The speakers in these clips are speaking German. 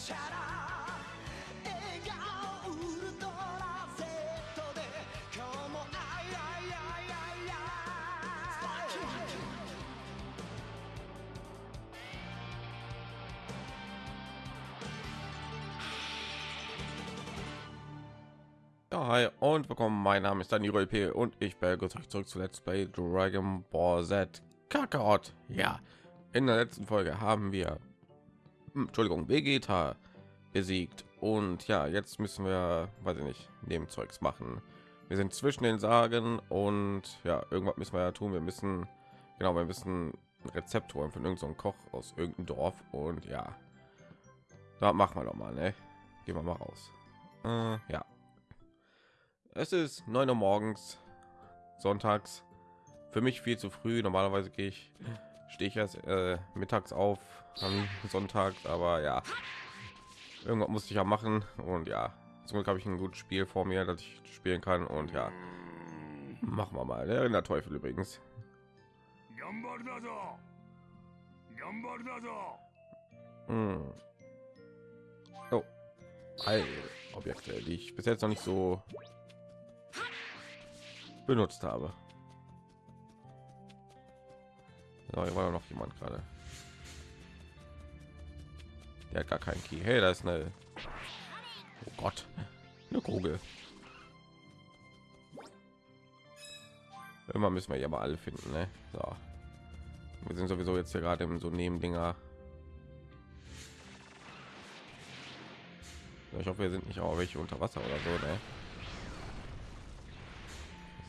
チャラ笑顔ウルトラ Z で今日もあいあいあいあいあい Ja, hi und willkommen. Mein Name ist Daniel P. und ich begrüße euch zurück zu Let's Play Dragon Ball Z Kakarot. Ja, in der letzten Folge haben wir, hm, Entschuldigung, Vegeta besiegt und ja, jetzt müssen wir, weiß ich nicht, Nebenzeugs machen. Wir sind zwischen den Sagen und ja, irgendwas müssen wir ja tun. Wir müssen, genau, wir müssen ein Rezept holen von irgendeinem Koch aus irgendeinem Dorf und ja, da machen wir doch mal, ne? Gehen wir mal raus. Äh, ja. Es ist 9 Uhr morgens, sonntags. Für mich viel zu früh. Normalerweise gehe ich, stehe ich erst äh, mittags auf am Sonntag, aber ja, irgendwas musste ich ja machen und ja, zum Glück habe ich ein gutes Spiel vor mir, das ich spielen kann und ja, machen wir mal. Ne? Der, der Teufel übrigens. Hm. Oh. All Objekte, die ich bis jetzt noch nicht so benutzt habe. So, hier war noch jemand gerade. Der hat gar keinen Key. Hey, da ist eine. Oh Gott, eine Kugel. Immer müssen wir ja mal alle finden, ne? So. Wir sind sowieso jetzt hier gerade im so Nebendinger. Ich hoffe, wir sind nicht auch welche unter Wasser oder so, ne?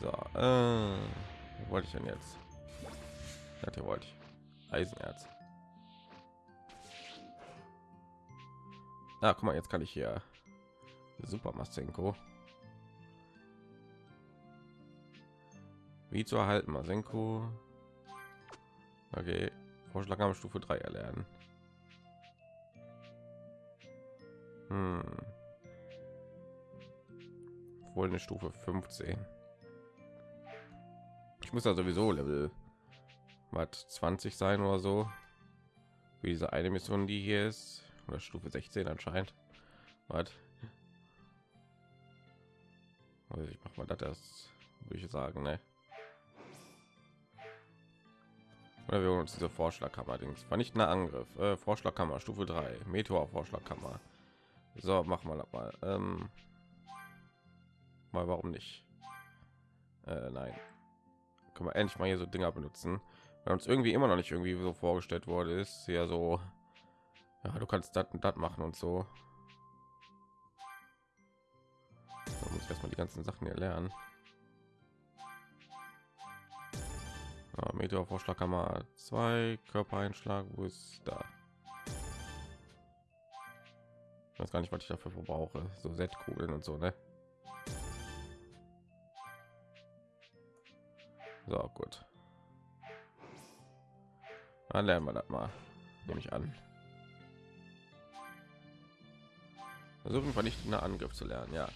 So, äh, wollte ich denn jetzt? Das hier wollte ich. Eisenerz. Ah, guck mal, jetzt kann ich hier Super Masenko. Wie zu erhalten, Masenko. Okay, Vorschlag am Stufe 3 erlernen. Hm. Wohl eine Stufe 15. Ich muss da sowieso Level was 20 sein oder so. Wie diese eine Mission, die hier ist, oder Stufe 16 anscheinend. Was? Also ich mach mal das, erst, würde ich sagen, ne? Oder wir holen uns diese Vorschlagkammer Dings. Vernichtender Angriff, äh, Vorschlagkammer Stufe 3, Meteor Vorschlagkammer. So, machen wir mal. Ähm, mal warum nicht? Äh, nein. Können wir endlich mal hier so Dinger benutzen, weil uns irgendwie immer noch nicht irgendwie so vorgestellt wurde, ist ja so. Ja, du kannst das und das machen und so. Da muss ich erstmal die ganzen Sachen hier lernen. Ja, Meteor Vorschlagkammer 2 Körpereinschlag, wo ist da? Ich weiß gar nicht, was ich dafür verbrauche. So Set-Kugeln und so, ne? So, gut. Dann lernen wir das mal. Nehme ich an. Versuchen wir nicht einen Angriff zu lernen, ja.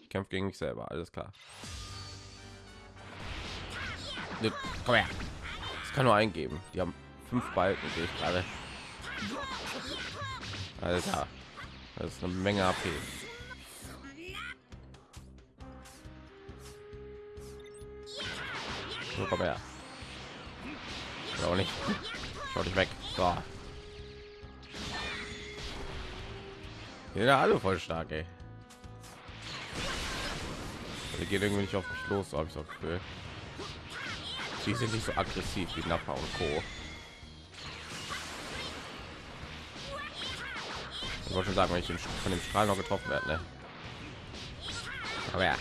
Ich kämpfe gegen mich selber, alles klar. Ne, Komm her. Das kann nur eingeben. Die haben fünf Balken, sehe ich gerade. Alter. Das ist eine Menge AP. So, komm her. Auch nicht. Schau dich weg. So. Ja, alle voll stark, ey. Die geht irgendwie nicht auf mich los, habe ich so Gefühl. Die sind nicht so aggressiv wie Nappa und Co. Ich wollte schon sagen, wenn ich von dem Strahl noch getroffen werde, ne? Aber ja.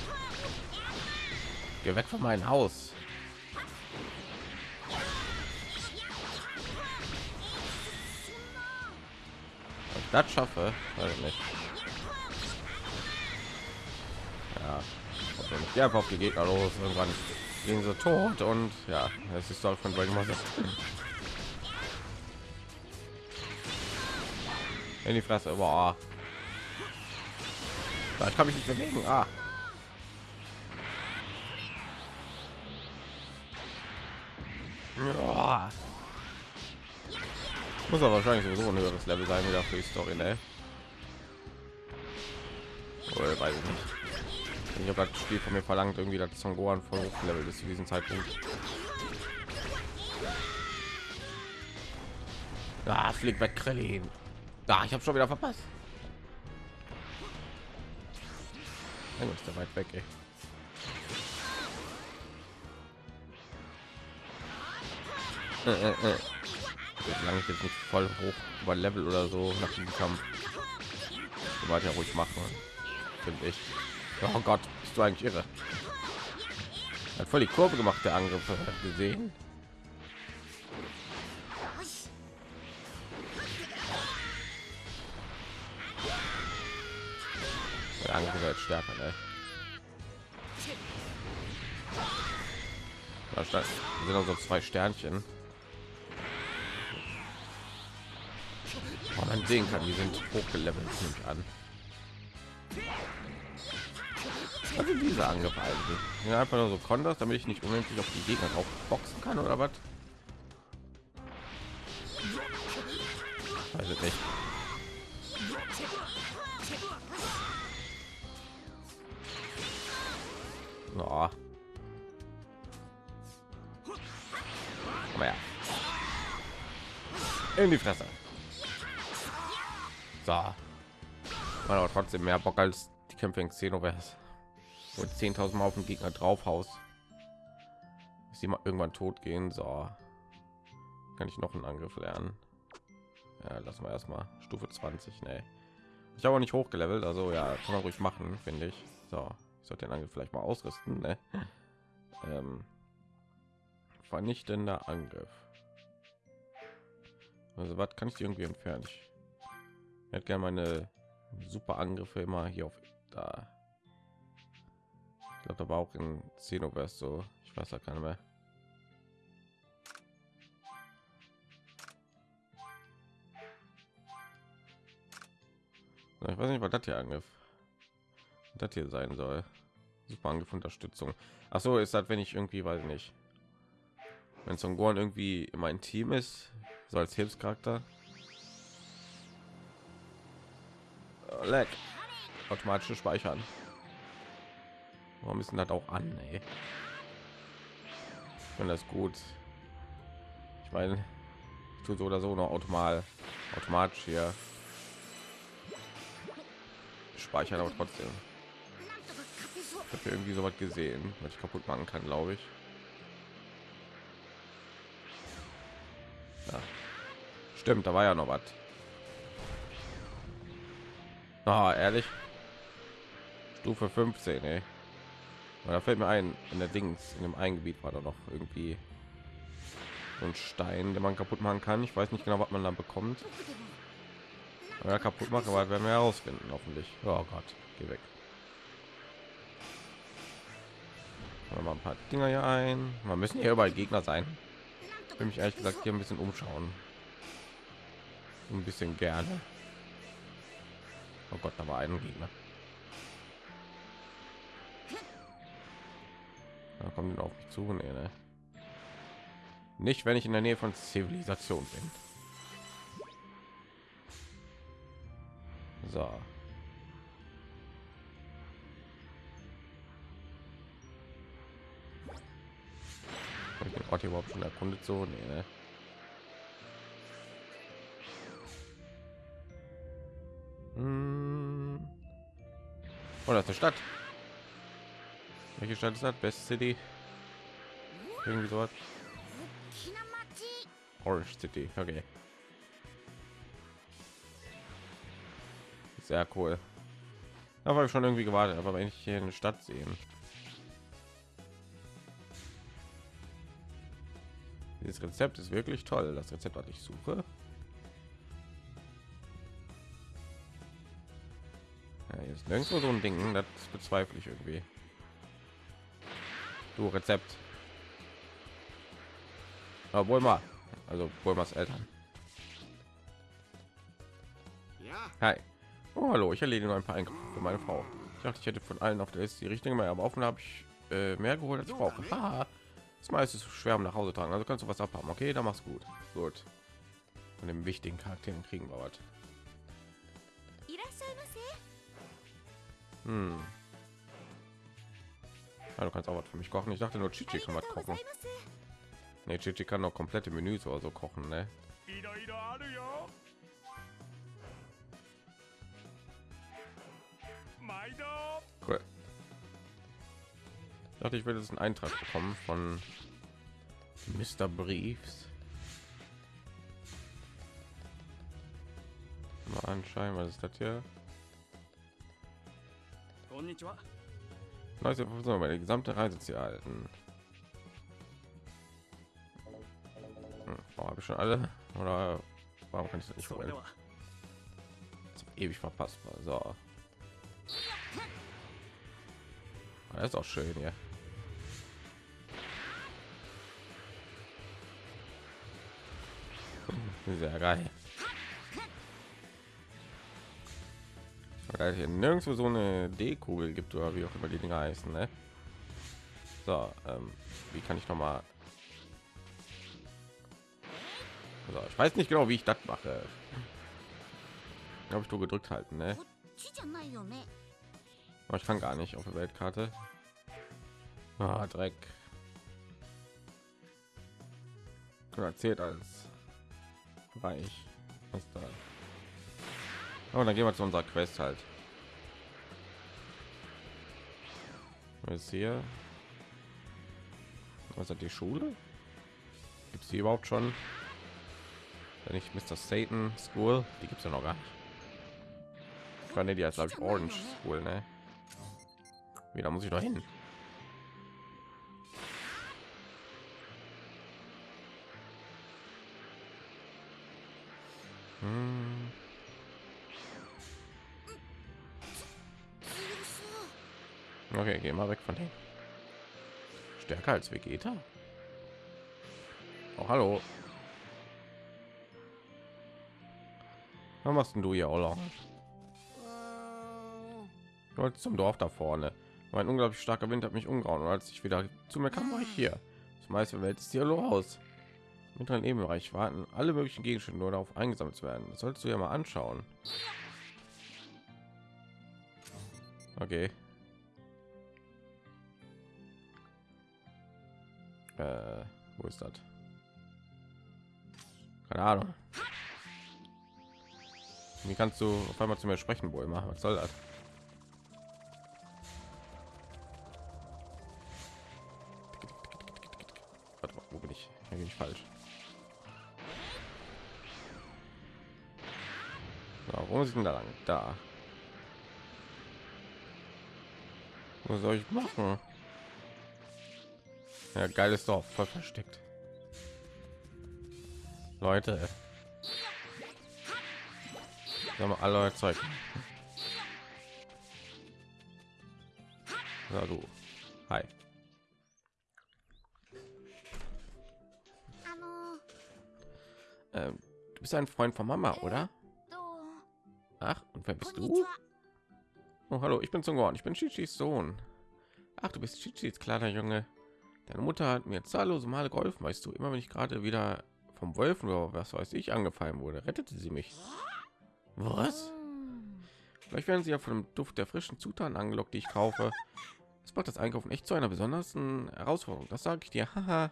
Geh weg von meinem Haus. Das schaffe, weiß ich nicht. Ja, ich einfach auf die Gegner los. Irgendwann gehen sie tot und ja, das ist doch von Z. in die Fresse. Boah. Da kann mich nicht bewegen. Ah. Ja. Muss aber wahrscheinlich sowieso ein höheres Level sein wieder für die Story, ne? Oder weiß ich nicht. Ich habe das Spiel von mir verlangt, irgendwie das Son Gohan voll hochgelevelt ist zu diesem Zeitpunkt. Ah, flieg weg, Krillin. Da, ich habe schon wieder verpasst. Dann ist der weit weg, ey. Äh, äh, äh. Solange ich jetzt nicht voll hoch über Level oder so nach dem Kampf. Weiter ruhig machen, finde ich. Oh Gott, bist du eigentlich irre? Hat voll die Kurve gemacht, der Angriff gesehen. Der Angriff wird stärker, ne? Da sind also zwei Sternchen. Oh, man sehen kann, die sind hochgelevelt, nehme ich an. Sind diese eigentlich? Sind einfach nur so Konters, damit ich nicht unendlich auf die Gegner drauf boxen kann oder was? Ich nicht. Oh. Komm her. In die Fresse. So. Man aber trotzdem mehr Bock als die Kämpfe in Xenoverse. Wo 10.000 Mal auf den Gegner draufhaus. Ist sie mal irgendwann tot gehen. So. Kann ich noch einen Angriff lernen? Ja, lassen wir erstmal Stufe 20. Nee. Ich habe nicht hochgelevelt, also ja, kann man ruhig machen, finde ich. So, ich sollte den Angriff vielleicht mal ausrüsten. Ne? Ähm, vernichtender Angriff. Also was kann ich irgendwie entfernen? Ich hätte gerne meine super Angriffe immer hier auf da. Ich glaube, da war auch in Xenoverse so. Ich weiß da keine mehr. Ich weiß nicht, was das hier Angriff das hier sein soll. Super Angriff Unterstützung. Ach so, ist das, wenn ich irgendwie, weiß ich nicht, wenn Son Gohan irgendwie in mein Team ist, so als Hilfscharakter. Leck. Automatische Speichern. Warum ist denn das auch an? Ey? Ich finde das gut. Ich meine, ich tue so oder so noch automal, automatisch hier speichern, aber trotzdem. Ich habe irgendwie so was gesehen, was ich kaputt machen kann, glaube ich. Ja. Stimmt, da war ja noch was. Ah, ehrlich. Stufe 15, ey. Und da fällt mir ein, in der Dings, in dem Eingebiet war da noch irgendwie so ein Stein, den man kaputt machen kann. Ich weiß nicht genau, was man dann bekommt. Ja, kaputt machen, aber werden wir herausfinden, hoffentlich. Oh Gott, geh weg. Mal ein paar Dinger hier ein. Wir müssen hier überall Gegner sein. Ich will mich ehrlich gesagt hier ein bisschen umschauen. Ein bisschen gerne. Oh Gott, da war ein Gegner. Da kommen die auf mich zu. Nee, ne? Nicht, wenn ich in der Nähe von Zivilisation bin. So. Hab ich den Ort überhaupt schon erkundet so? Nee, ne? Hm. Ist eine Stadt. Welche Stadt ist das? Best City? Irgendwie sowas. Orange City. Okay. Sehr cool. Da war ich schon irgendwie gewartet, aber wenn ich hier eine Stadt sehen. Dieses Rezept ist wirklich toll. Das Rezept, was ich suche. Ist nirgendwo so ein Ding. Das bezweifle ich irgendwie. Du Rezept. Obwohl mal. Also Bulmas Eltern. Ja, Hi. Oh, hallo, ich erledige nur ein paar Einkäufe für meine Frau. Ich dachte, ich hätte von allen auf der Liste die richtige mehr, aber offen habe ich äh, mehr geholt, als ich brauche. Haha. Das meiste ist schwer um nach Hause tragen, also kannst du was abhaben. Okay, dann mach's gut. Gut. Von den wichtigen Charakteren kriegen wir was. Hm. Ja, du kannst auch was für mich kochen. Ich dachte nur Chichi kann was kochen. Ne, Chichi kann noch komplette Menüs oder so kochen, ne? Cool. Ich dachte, ich werde jetzt einen Eintrag bekommen von Mr. Briefs. Mal anscheinend, was ist das hier? Leute, so meine gesamte Reise zu erhalten. Hm, habe ich schon alle oder warum kann ich das nicht holen? Das ewig verpasst war. So. Das ist auch schön hier. Hm, sehr geil. weil hier nirgendwo so eine D-Kugel gibt oder wie auch immer die Dinger heißen. Ne? So, ähm, wie kann ich noch mal? So, ich weiß nicht genau, wie ich das mache. Habe ich nur gedrückt halten, ne? Aber ich kann gar nicht auf der Weltkarte. Ah, Dreck. Oder zählt als reich. Was da? Oh, dann gehen wir zu unserer Quest halt. Was hier? Was hat die Schule? Gibt es die überhaupt schon? Wenn nicht Mr. Satan School, die gibt es ja noch gar nicht. Ich fand die als glaube ich Orange School, ne? Wieder muss ich doch hin. Hm. Geh mal weg von dem. Stärker als Vegeta? Oh, hallo. Was machst denn du hier, Ola? Ich wollte zum Dorf da vorne. Aber Ein unglaublich starker Wind hat mich umgehauen und als ich wieder zu mir kam, war ich hier. Das meiste Welt ist hier los. Im mittleren Ebenbereich warten alle möglichen Gegenstände nur darauf eingesammelt zu werden. Das solltest du ja mal anschauen. Okay. Äh, wo ist das? Keine Ahnung. Wie kannst du auf einmal zu mir sprechen, wohl machen? Was soll das? Wo bin ich? Hier bin ich falsch. Wo ich denn da lang? Da. Was soll ich machen? Ja, geiles Dorf, voll versteckt. Leute, wir haben alle euer Zeug. Na du, hi. Ähm, du bist ein Freund von Mama, oder? Ach, und wer bist du? Oh, hallo, ich bin Sungon, ich bin Chichis Sohn. Ach, du bist Chichis kleiner Junge. Deine Mutter hat mir zahllose Male geholfen, weißt du. Immer wenn ich gerade wieder vom Wolfen oder was weiß ich angefallen wurde, rettete sie mich. Was? Vielleicht werden sie ja von dem Duft der frischen Zutaten angelockt, die ich kaufe. Es macht das Einkaufen echt zu einer besonderen Herausforderung. Das sage ich dir. Haha.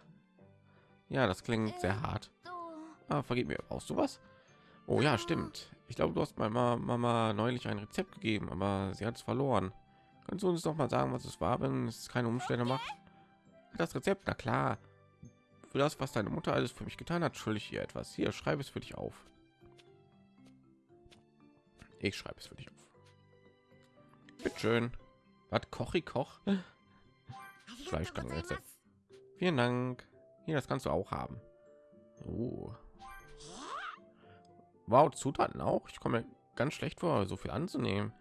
ja, das klingt sehr hart. Ah, vergib mir, brauchst du was? Oh ja, stimmt. Ich glaube, du hast meiner Mama neulich ein Rezept gegeben, aber sie hat es verloren. Kannst du uns doch mal sagen, was es war, wenn es keine Umstände macht? das Rezept, na klar. Für das, was deine Mutter alles für mich getan hat, schuldig ich ihr etwas. Hier, schreibe es für dich auf. Ich schreibe es für dich auf. Bitte schön. Was koche ich koch? Fleisch. Vielen Dank. Hier, das kannst du auch haben. Oh. Wow, Zutaten auch. Ich komme ganz schlecht vor, so viel anzunehmen.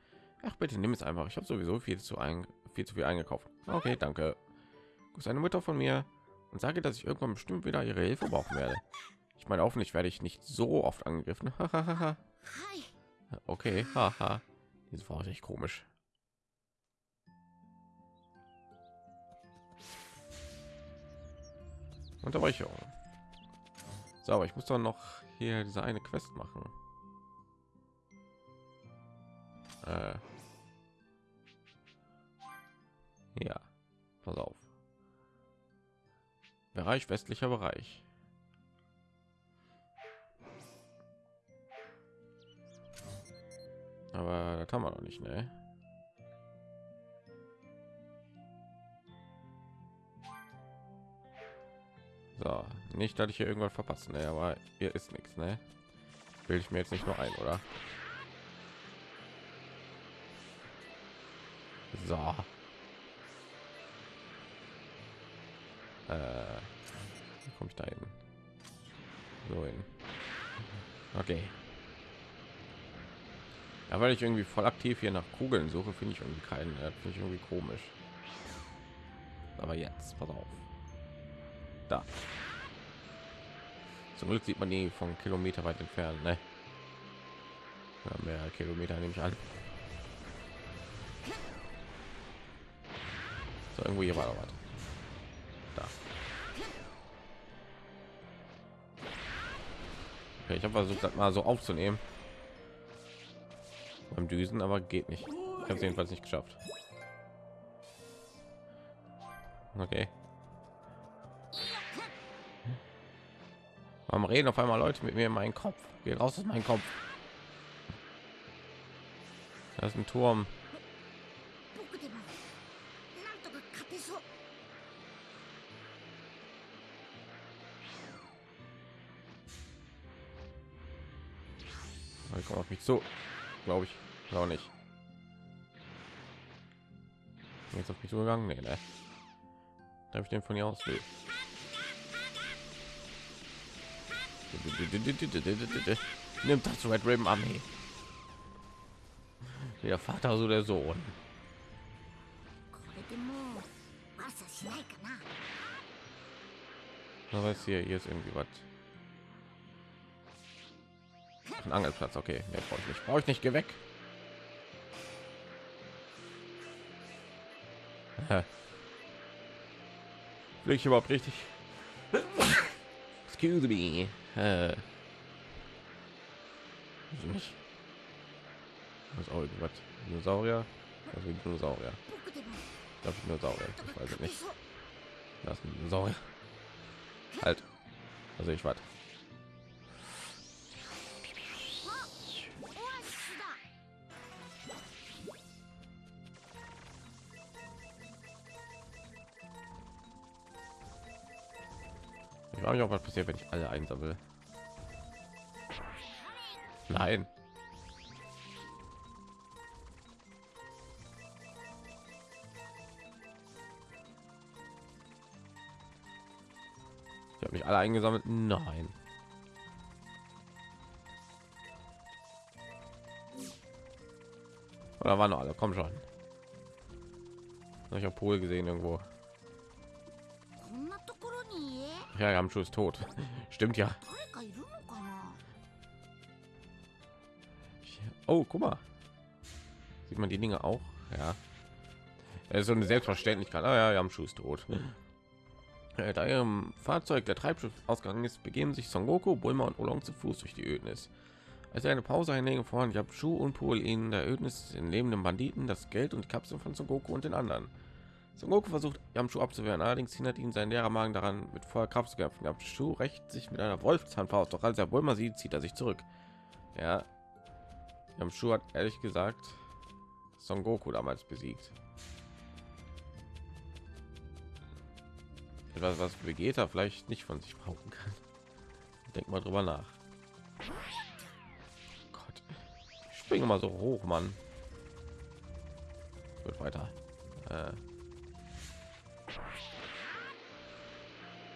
Ach bitte, nimm es einfach. Ich habe sowieso viel zu ein, viel zu viel eingekauft. Okay, danke. Grüß eine Mutter von mir und sage, dass ich irgendwann bestimmt wieder ihre Hilfe brauchen werde. Ich meine, hoffentlich werde ich nicht so oft angegriffen. Okay, haha. Diese war echt komisch. Unterbrechung. So, aber ich muss doch noch hier diese eine Quest machen. Äh. Ja, pass auf. Bereich westlicher Bereich. Aber das haben wir noch nicht, ne? So, nicht, dass ich hier irgendwas verpassen, ne? aber hier ist nichts, ne? Will ich mir jetzt nicht nur ein, oder? So. Äh, komme ich da hin? So hin. Okay. Ja, weil ich irgendwie voll aktiv hier nach Kugeln suche, finde ich irgendwie keinen. Das finde ich irgendwie komisch. Aber jetzt, pass auf. Da. Zum Glück sieht man die von Kilometer weit entfernt, ne? Ja, mehr Kilometer nehme ich an. So, irgendwo hier war was. Da. Okay, ich habe versucht, das mal so aufzunehmen. Beim Düsen, aber geht nicht. Ich habe es jedenfalls nicht geschafft. Okay. Warum reden auf einmal Leute mit mir in meinen Kopf? Geh raus aus meinem Kopf. Das ist ein Turm. Fall kommen auf mich zu. Glaube ich. auch nicht. Jetzt auf mich zugegangen? Nee, ne? Darf ich den von hier aus? Nee. Nimmt das Red Ribbon Armee. Der Vater, so der Sohn. Was ist hier? Hier ist irgendwie was. Angelplatz. Okay, mehr brauche ich nicht. Brauche ich nicht, geh weg. Will ich überhaupt richtig? Excuse me. Äh. Nicht. Was auch irgendwas? Dinosaurier? Also Dinosaurier. Darf ich Dinosaurier? Ich weiß es nicht. Das ist ein Dinosaurier. Halt. Also ich warte. Frage mich auch, was passiert, wenn ich alle einsammle. Nein. Ich habe nicht alle eingesammelt. Nein. Oder waren noch alle? Komm schon. Ich habe Pol gesehen irgendwo. Ja, Yamchu ist tot. Stimmt ja. Oh, guck mal. Sieht man die Dinge auch? Ja. Es ist so eine Selbstverständlichkeit. Ah ja, Yamchu ist tot. Äh, da ihrem Fahrzeug der Treibstoff ausgegangen ist, begeben sich Son Goku, Bulma und Olong zu Fuß durch die Ödnis. Als sie eine Pause einlegen, fordern Yamchu und Pol ihnen der Ödnis den lebenden Banditen das Geld und Kapseln von Son Goku und den anderen. Son Goku versucht Yamchu abzuwehren, allerdings hindert ihn sein leerer Magen daran, mit voller Kraft zu kämpfen. Yamchu rächt sich mit einer Wolfszahnfaust, doch als er Bulma sieht, zieht er sich zurück. Ja, Yamchu hat ehrlich gesagt Son Goku damals besiegt. Etwas, was Vegeta vielleicht nicht von sich brauchen kann. Denk mal drüber nach. Gott, ich springe mal so hoch, Mann. Wird weiter. Äh.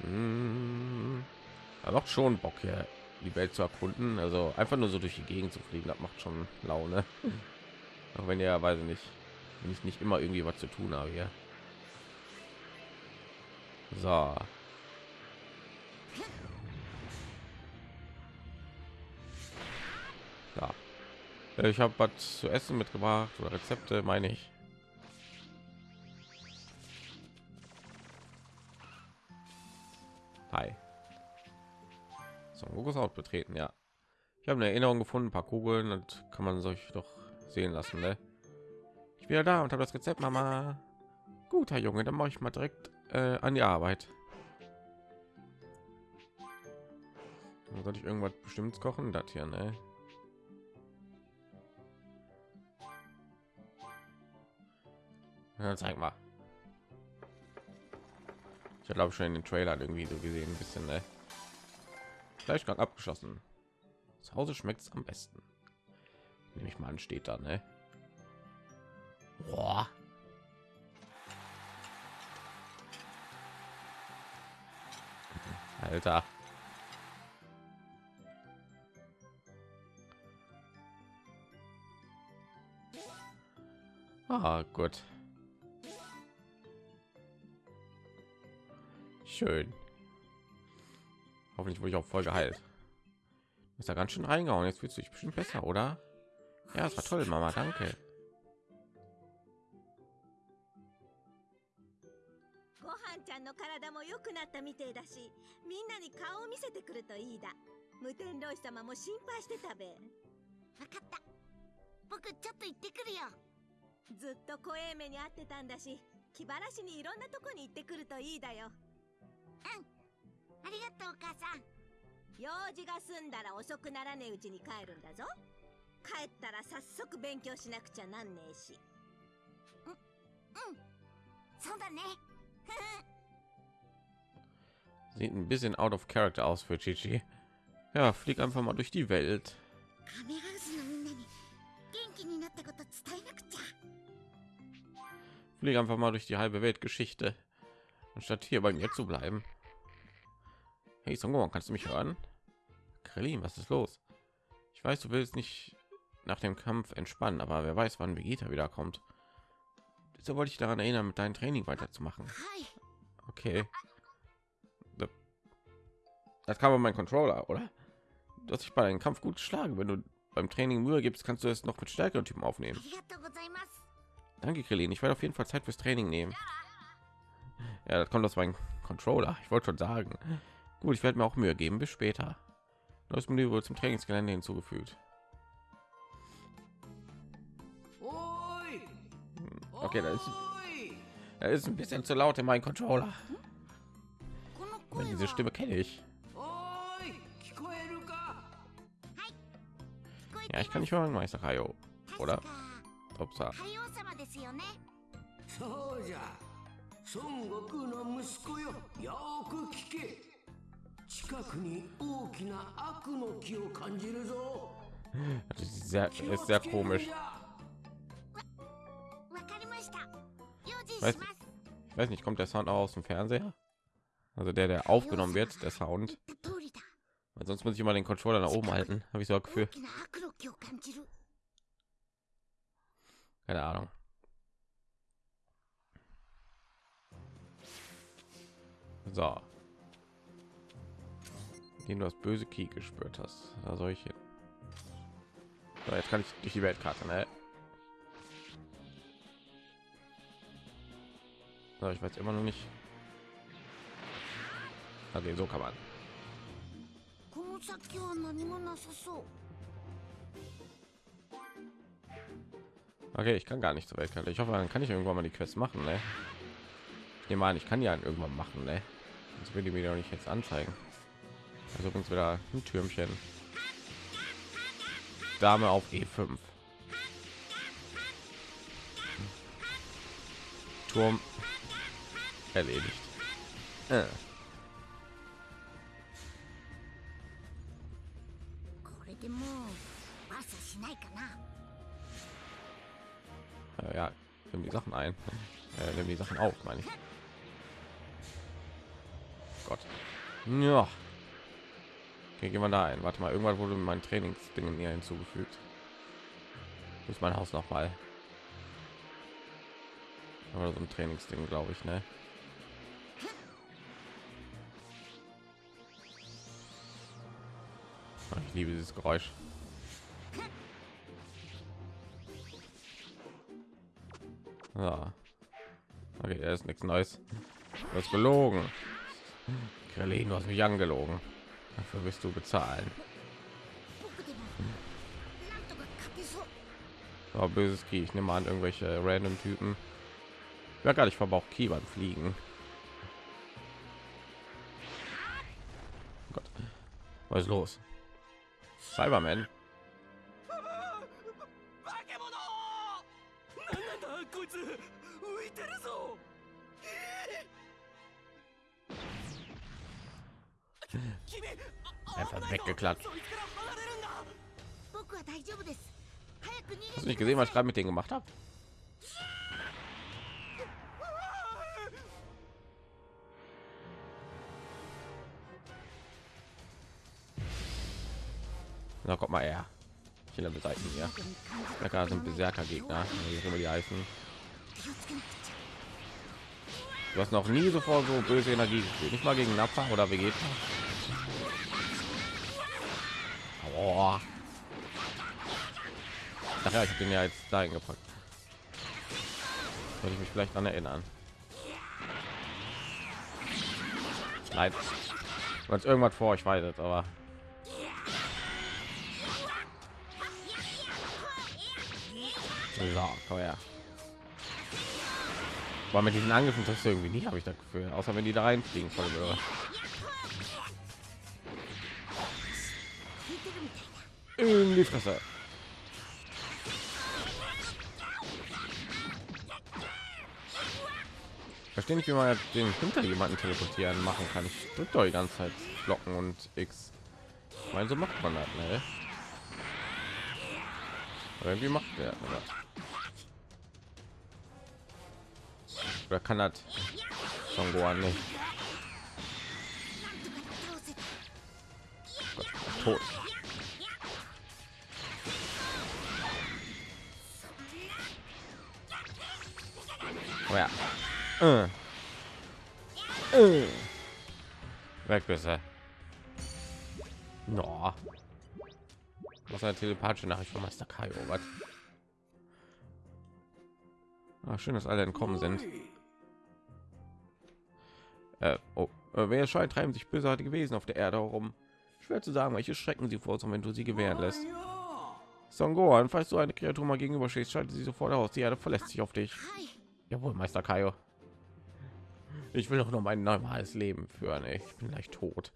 Hm. Er macht schon Bock hier die Welt zu erkunden. Also einfach nur so durch die Gegend zu fliegen, das macht schon Laune. Auch wenn ihr weiß ich nicht, wenn ich nicht immer irgendwie was zu tun habe hier. So. Ja. Ich habe was zu essen mitgebracht oder Rezepte, meine ich. Hi. zum Gokushaus betreten. Ja, ich habe eine Erinnerung gefunden, ein paar Kugeln und kann man sich doch sehen lassen. Ne? Ich bin ja da und habe das Rezept, Mama. Guter Junge, dann mache ich mal direkt äh, an die Arbeit. Dann Soll ich irgendwas bestimmtes kochen? Das hier, ne? Ja, zeig mal. Ich glaube schon in den Trailer irgendwie so gesehen, ein bisschen, ne? Fleischgang abgeschossen. Zu Hause schmeckt es am besten. Nehme ich mal an, steht da, ne? Boah. Alter. Ah, gut. Schön. Hoffentlich wurde ich auch voll geheilt. Ist ja ganz schön reingehauen. Jetzt fühlst du dich bestimmt besser, oder? Ja, es war toll, Mama. Danke. Gohan ずっと怖え目に遭ってたんだし気晴らしにいろんなとこに行ってくるといいだよありがとうお母さん用事が済んだら遅くならねえうちに帰るんだぞ帰ったら早速勉強しなくちゃなんねえしううんそうだね Sieht ein bisschen out of character aus für Chichi. Ja, flieg einfach mal durch die Welt. カメハウスのみんなに元気になったこと伝えなくちゃ Flieg einfach mal durch die halbe Weltgeschichte, anstatt hier bei mir zu bleiben. Hey Songo, kannst du mich hören? Krillin, was ist los? Ich weiß, du willst nicht nach dem Kampf entspannen, aber wer weiß, wann Vegeta wiederkommt. So wollte ich daran erinnern, mit deinem Training weiterzumachen. Okay. Das kam aber mein Controller, oder? Du hast dich bei deinem Kampf gut geschlagen. Wenn du beim Training Mühe gibst, kannst du es noch mit stärkeren Typen aufnehmen. Danke, Krillin. Ich werde auf jeden Fall Zeit fürs Training nehmen. Ja, das kommt aus meinem Controller. Ich wollte schon sagen. Gut, ich werde mir auch Mühe geben. Bis später. Neues Menü wurde zum Trainingsgelände hinzugefügt. Hm, okay, da ist, das ist ein bisschen zu laut in meinem Controller. Wenn diese Stimme kenne ich. Ja, ich kann nicht hören, Meister Hayo. Oder? Upsa. 孫悟空の息子よよーく聞け近くに大きな悪の木を感じるぞ Das ist sehr, 気を ist つ sehr けるん komisch. じゃわかりました用心weiß します Ich weiß nicht, kommt der Sound auch aus dem Fernseher? Also der, der aufgenommen wird, der Sound. 言った通りだ Weil sonst muss ich immer den Controller nach oben halten. Habe ich so ein 大 Gefühl. きな悪の気を感じる Keine Ahnung. So. Den du das böse Ki gespürt hast. Da soll ich hin. So, jetzt kann ich durch die Weltkarte, ne? So, ich weiß immer noch nicht. Okay, so kann man. Okay, ich kann gar nicht zur Weltkarte. Ich hoffe, dann kann ich irgendwann mal die Quest machen, ne? Ich nehme an, ich kann ja irgendwann machen, ne? Das will die mir doch nicht jetzt anzeigen. Also uns wieder ein Türmchen. Dame auf E5. Turm erledigt. Äh. äh. Ja, nimm die Sachen ein. Äh, nimm die Sachen auf, meine ich. Gott. Ja. Okay, gehen wir da ein. Warte mal, irgendwann wurde mein Trainingsding hier hinzugefügt. Ist mein Haus noch mal? Oder so ein Trainingsding, glaube ich, ne? Ich liebe dieses Geräusch. Ja. Okay, da ist nichts Neues. Du hast gelogen. Krillin, du hast mich angelogen. Dafür wirst du bezahlen. Oh, böses Ki, ich nehme an, irgendwelche random Typen. Ja, gar nicht verbraucht Ki beim Fliegen. Oh Gott. Was ist los? Cyberman. weggeklatscht. Hast du nicht gesehen, was ich gerade mit denen gemacht habe? Na, kommt mal er. Ich will beseitigen hier. Da sind Berserker Gegner, wie die heißen. Du hast noch nie so vor so böse Energie gespielt. Nicht mal gegen Napfer oder Vegeta. Boah. Ach ja, ich bin ja jetzt dahin gepackt. Sollte ich mich vielleicht daran erinnern. Nein. Wenn irgendwas vor euch weitet, aber so, komm her. Aber mit diesen Angriffen das irgendwie nicht, habe ich das Gefühl. Außer wenn die da reinfliegen voll in die Fresse. Verstehe nicht, wie man den hinter jemanden teleportieren machen kann. Ich drücke doch die ganze Zeit Blocken und X. Mein so macht man das, ne? Oder irgendwie macht der oder? oder kann das schon Gohan nicht? Tot. Oh ja. Äh. Äh. Weg bist du. No. Was eine telepathische Nachricht von Meister Kai. Oh Gott. Ah, schön, dass alle entkommen sind. Äh, oh, äh, wer scheint treiben sich bösartige Wesen auf der Erde herum. Schwer zu sagen, welche Schrecken sie vorzugen, wenn du sie gewähren lässt. Son Gohan, falls du eine Kreatur mal gegenüberstehst, schalte sie sofort aus. Die Erde verlässt sich auf dich. Jawohl, Meister Kaio. Ich will doch noch mein normales Leben führen. Ich bin gleich tot.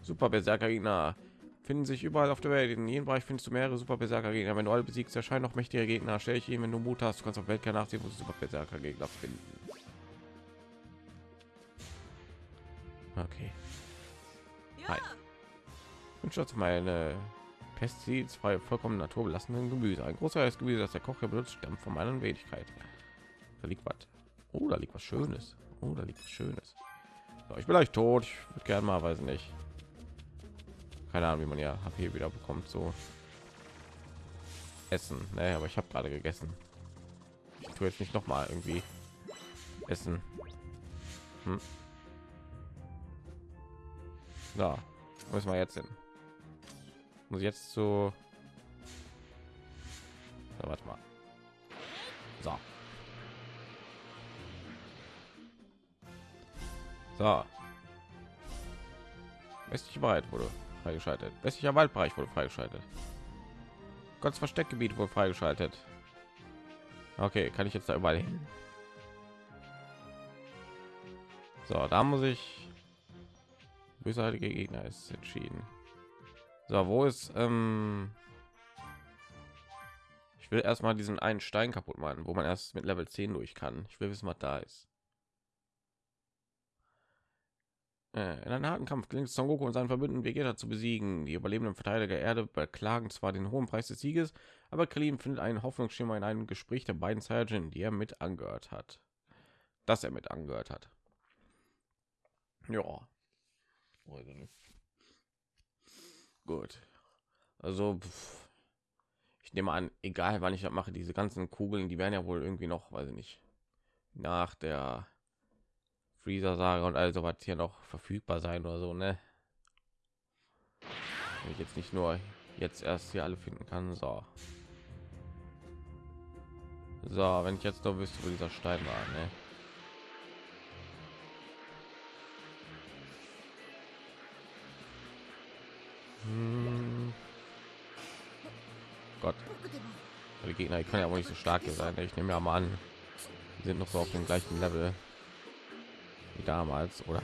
Super Berserker Gegner finden sich überall auf der Welt. In jedem Bereich findest du mehrere Super Berserker Gegner. Wenn du alle besiegst, erscheinen noch mächtige Gegner. Stell ich ihn, wenn du Mut hast. Du kannst auf Weltkern nachsehen, wo du Super Berserker Gegner finden. Okay. Hi. Und schaut mal eine pestizidfreie, vollkommen naturbelassenen Gemüse. Ein großer Gemüse, das der Koch hier benutzt, stammt von meiner Wenigkeit. Da liegt was. Oh, liegt was Schönes. Oh, liegt was Schönes. So, ich bin gleich tot. Ich würde gerne mal, weiß nicht. Keine Ahnung, wie man ja HP wieder bekommt. So essen. Ne, aber ich habe gerade gegessen. Ich tue jetzt nicht noch mal irgendwie essen. Hm. Da müssen wir jetzt hin. Muss jetzt so. So, warte mal. So. Westliche Wald wurde freigeschaltet. Westlicher Waldbereich wurde freigeschaltet. Gottes Versteckgebiet wurde freigeschaltet. Okay, kann ich jetzt da überall hin? So, da muss ich bösartige Gegner ist entschieden. So, wo ist ähm ich will erstmal diesen einen Stein kaputt machen, wo man erst mit Level 10 durch kann. Ich will wissen, was da ist. Äh, In einem harten Kampf gelingt es Son Goku und seinen Verbündeten Vegeta zu besiegen. Die überlebenden Verteidiger der Erde beklagen zwar den hohen Preis des Sieges, aber Krillin findet einen Hoffnungsschimmer in einem Gespräch der beiden Saiyajin, die er mit angehört hat. Dass er mit angehört hat. Ja. Gut. Also pff, ich nehme an, egal wann ich das mache, diese ganzen Kugeln, die werden ja wohl irgendwie noch, weiß ich nicht, nach der Freezer Saga und also was hier noch verfügbar sein oder so, ne? Wenn ich jetzt nicht nur jetzt erst hier alle finden kann, so. So, wenn ich jetzt nur wüsste, wo dieser Stein war, ne? Hm. Gott. Die Gegner, die können ja wohl nicht so stark sein. Ne? Ich nehme ja mal an, die sind noch so auf dem gleichen Level wie damals, oder?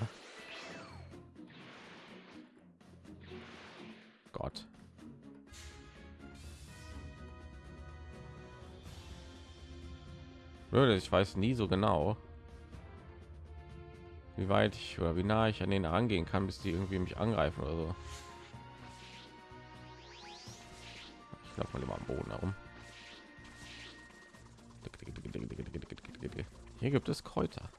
Gott. Würde ich weiß nie so genau, wie weit ich oder wie nah ich an denen angehen kann, bis die irgendwie mich angreifen oder so. Ich laufe mal immer am Boden herum. Hier gibt es Kräuter.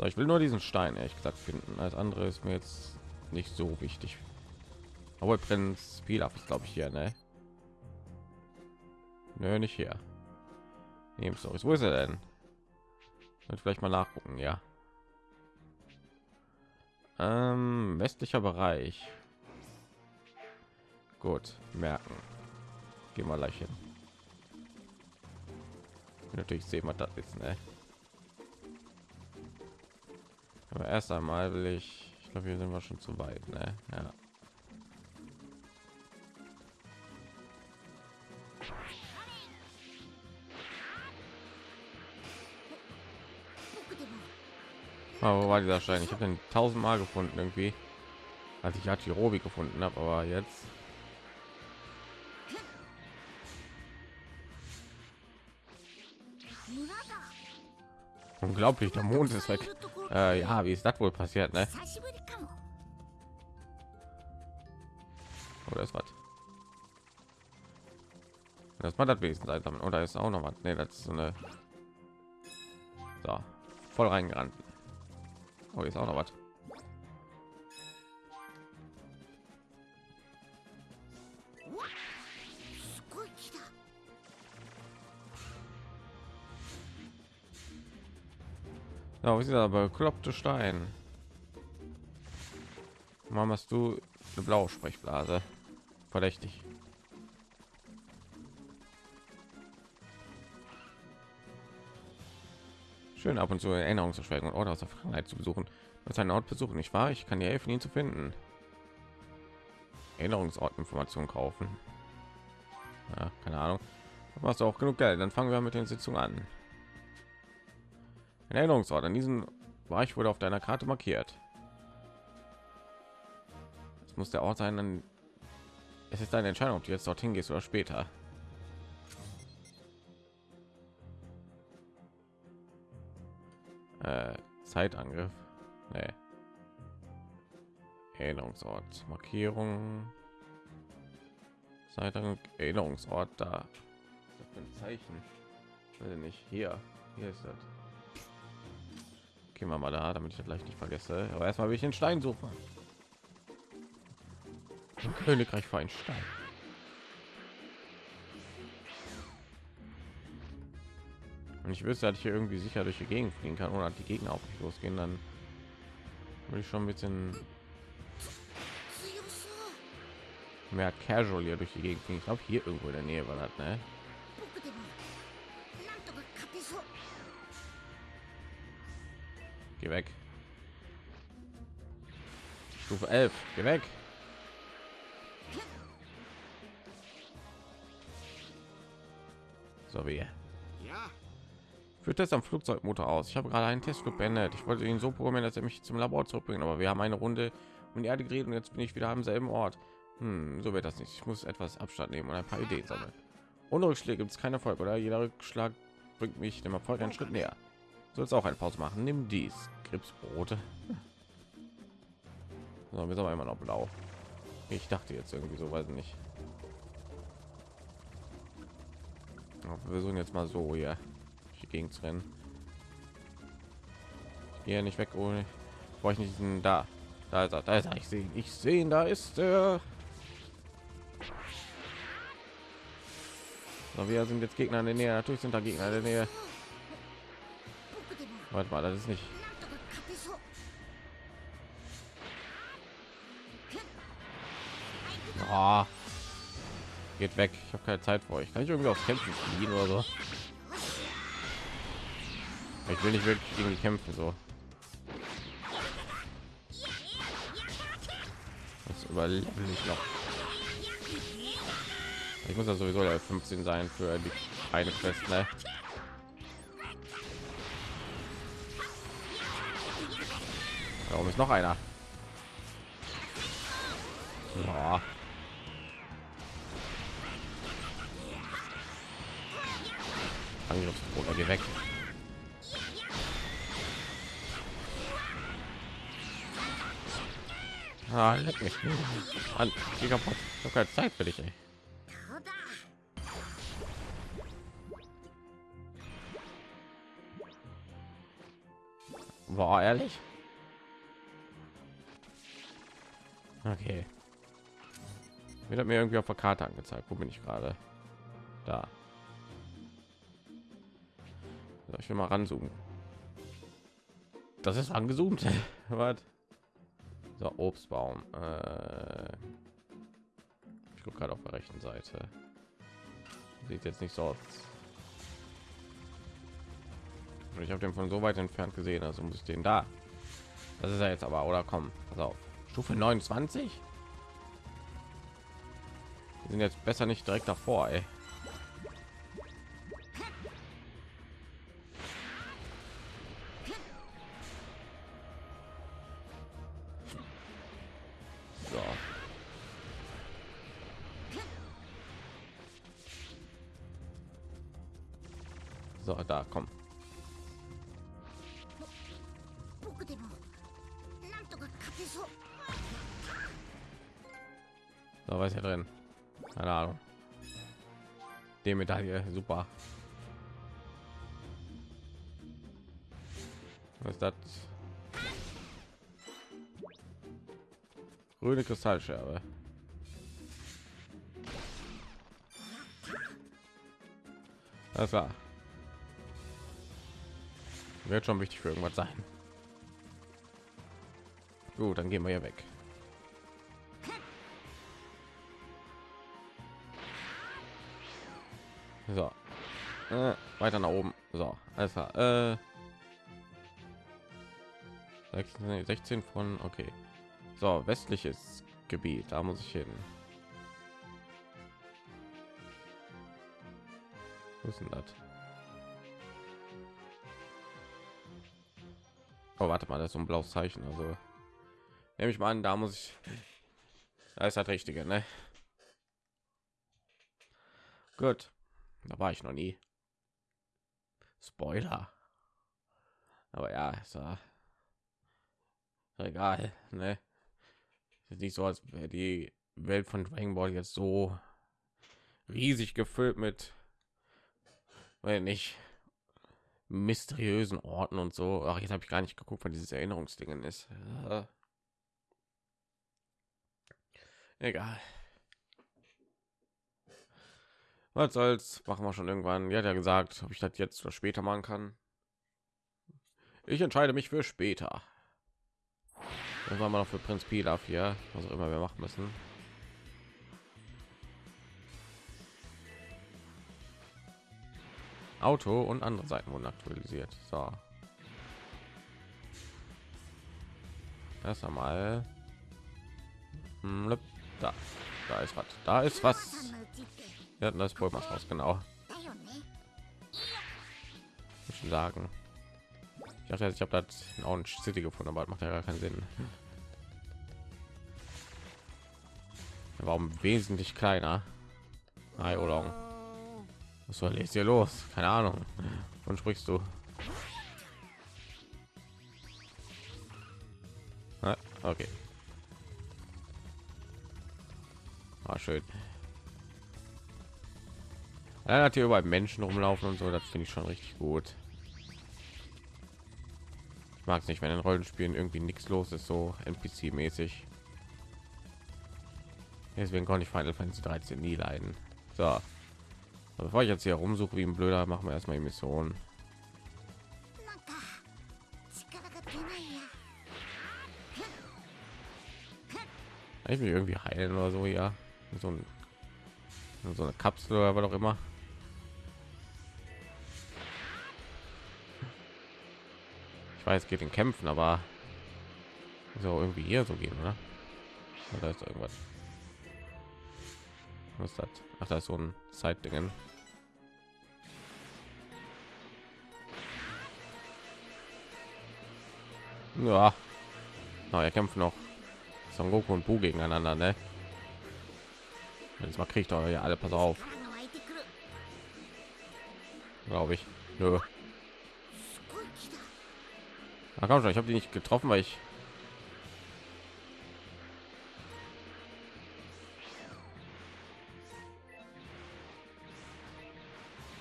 So, ich will nur diesen Stein ehrlich gesagt finden. Als andere ist mir jetzt nicht so wichtig. Aber Prinz viel ab ist glaube ich hier, ne? Nö, nicht hier. Nehmen Stories. Wo ist er denn? Und vielleicht mal nachgucken, ja. Ähm, westlicher Bereich. Gut, merken. Gehen wir gleich hin. Natürlich sehen wir das jetzt, ne? Aber erst einmal will ich, ich glaube, hier sind wir schon zu weit, ne? Ja. Aber wo war dieser Stein? Ich habe den tausendmal gefunden irgendwie, als ich Hachirobi gefunden habe, aber jetzt Unglaublich, der Mond ist weg. Äh, ja, wie ist das wohl passiert, ne? Oder ist was? Das war das Wesen sein Oder ist auch noch was? Ne, das ist so eine. So, voll reingerannt. Oh, ist auch noch was. Ja, wo ist dieser bekloppte Stein? Warum hast du eine blaue Sprechblase? Verdächtig. Schön ab und zu Erinnerungsverschwörungen und Orte aus der Vergangenheit zu besuchen. Das ein Ort besuchen, nicht wahr? Ich kann dir helfen, ihn zu finden. Erinnerungsortinformation kaufen. Ja, keine Ahnung. Hast du auch genug Geld? Dann fangen wir mit den Sitzungen an. Ein Erinnerungsort an diesen Bereich wurde auf deiner Karte markiert. Es muss der Ort sein, es ist deine Entscheidung, ob du jetzt dorthin gehst oder später. Äh, Zeitangriff. Nee. Erinnerungsort. Markierung. Zeitangriff. Erinnerungsort da. Was für ein Zeichen? Ich nicht. Hier. Hier ist das gehen wir mal da damit ich das gleich nicht vergesse. Aber erstmal will ich den stein suchen. Ein königreich für einen stein. Und ich wüsste dass ich hier irgendwie sicher durch die gegend fliegen kann oder die gegner auf mich losgehen dann würde ich schon ein bisschen mehr casual hier durch die gegend fliegen. Ich glaube hier irgendwo in der nähe war das ne? Geh weg. Stufe 11. Geh weg. So wie. Führt Test am Flugzeugmotor aus. Ich habe gerade einen Testflug beendet. Ich wollte ihn so programmieren, dass er mich zum Labor zurückbringen, aber wir haben eine Runde um die Erde geredet und jetzt bin ich wieder am selben Ort. Hm, so wird das nicht. Ich muss etwas Abstand nehmen und ein paar Ideen sammeln. Ohne Rückschläge gibt es keinen Erfolg, oder? Jeder Rückschlag bringt mich dem Erfolg einen Schritt näher. Sollst auch eine Pause machen. Nimm dies. Krebsbrote. So, wir sind aber immer noch blau. Ich dachte jetzt irgendwie so, weiß nicht. Wir versuchen jetzt mal so hier die Gegend zu rennen. Gehe nicht weg, ohne brauche ich nicht diesen da. Da ist er, da ist er. Ich sehe ich sehe da ist er. So, wir sind jetzt Gegner in der Nähe. Natürlich sind da Gegner in der Nähe. Warte mal, das ist nicht. Oh, geht weg. Ich habe keine Zeit für euch. Kann ich irgendwie auf Kämpfen fliehen oder so? Ich will nicht wirklich gegen die kämpfen so. Das überlebe ich noch. Ich muss ja sowieso der 15 sein für die eine Quest, ne? Da oben ist noch einer. Ja. Angriffsbruder, geh weg. Ah, leck mich. An, geh kaputt. Ich habe keine Zeit für dich, ey. War ehrlich? Okay. Wird mir irgendwie auf der Karte angezeigt. Wo bin ich gerade? Da. So, ich will mal ranzoomen. Das ist angezoomt. Was? So, Obstbaum. Äh, ich gucke gerade auf der rechten Seite. Sieht jetzt nicht so aus. Ich habe den von so weit entfernt gesehen, also muss ich den da. Das ist ja jetzt aber, oder komm, pass auf. Stufe 29? Wir sind jetzt besser nicht direkt davor, ey. Die Medaille, super. Was ist das? Grüne Kristallscherbe. Das war. Wird schon wichtig für irgendwas sein. Gut, dann gehen wir hier weg. So. Äh, weiter nach oben. So, alles klar. Äh, 16, 16 von, okay. So, westliches Gebiet, da muss ich hin. Wo ist denn das? Oh, warte mal, das ist so ein blaues Zeichen. Also nehme ich mal an, da muss ich. Da ist das Richtige, ne? Gut, da war ich noch nie. Spoiler. Aber ja, ist ja egal, ne? Ist nicht so, als wäre die Welt von Dragon Ball jetzt so riesig gefüllt mit, weil nicht mysteriösen Orten und so. Ach, jetzt habe ich gar nicht geguckt, wann dieses Erinnerungsdingen ist. Äh. Egal. Was soll's? Machen wir schon irgendwann. Ja, ja gesagt, ob ich das jetzt oder später machen kann. Ich entscheide mich für später. Das war mal noch für Prinz Pilaf hier, was auch immer wir machen müssen. Auto und andere Seiten wurden aktualisiert. So. Erst einmal. Hm, Da, da ist was. Da ist was. Wir hatten das Pokémon raus, genau. Ich sagen. Ich dachte, ich habe das in Orange City gefunden, aber das macht ja gar keinen Sinn. Warum wesentlich kleiner? Hi, Olong. Was soll jetzt hier los? Keine Ahnung. Von sprichst du? Okay. Ah, schön. Er hat hier überall Menschen rumlaufen und so, das finde ich schon richtig gut. Ich mag es nicht, wenn in Rollenspielen irgendwie nichts los ist, so NPC-mäßig. Deswegen konnte ich Final Fantasy 13 nie leiden. So. Aber bevor ich jetzt hier rumsuche wie ein Blöder, machen wir erstmal die Mission. Ich mich irgendwie heilen oder so, ja. So, ein, so eine Kapsel oder was auch immer. weiß geht in kämpfen aber so irgendwie hier so gehen oder, oder ist irgendwas? Was hat ach da ist so ein zeitdingen ja. Na er kämpft noch. Son goku und bu gegeneinander ne? Jetzt mal kriegt euch alle pass auf. Glaube ich. Nö. Ach komm schon, ich habe die nicht getroffen, weil ich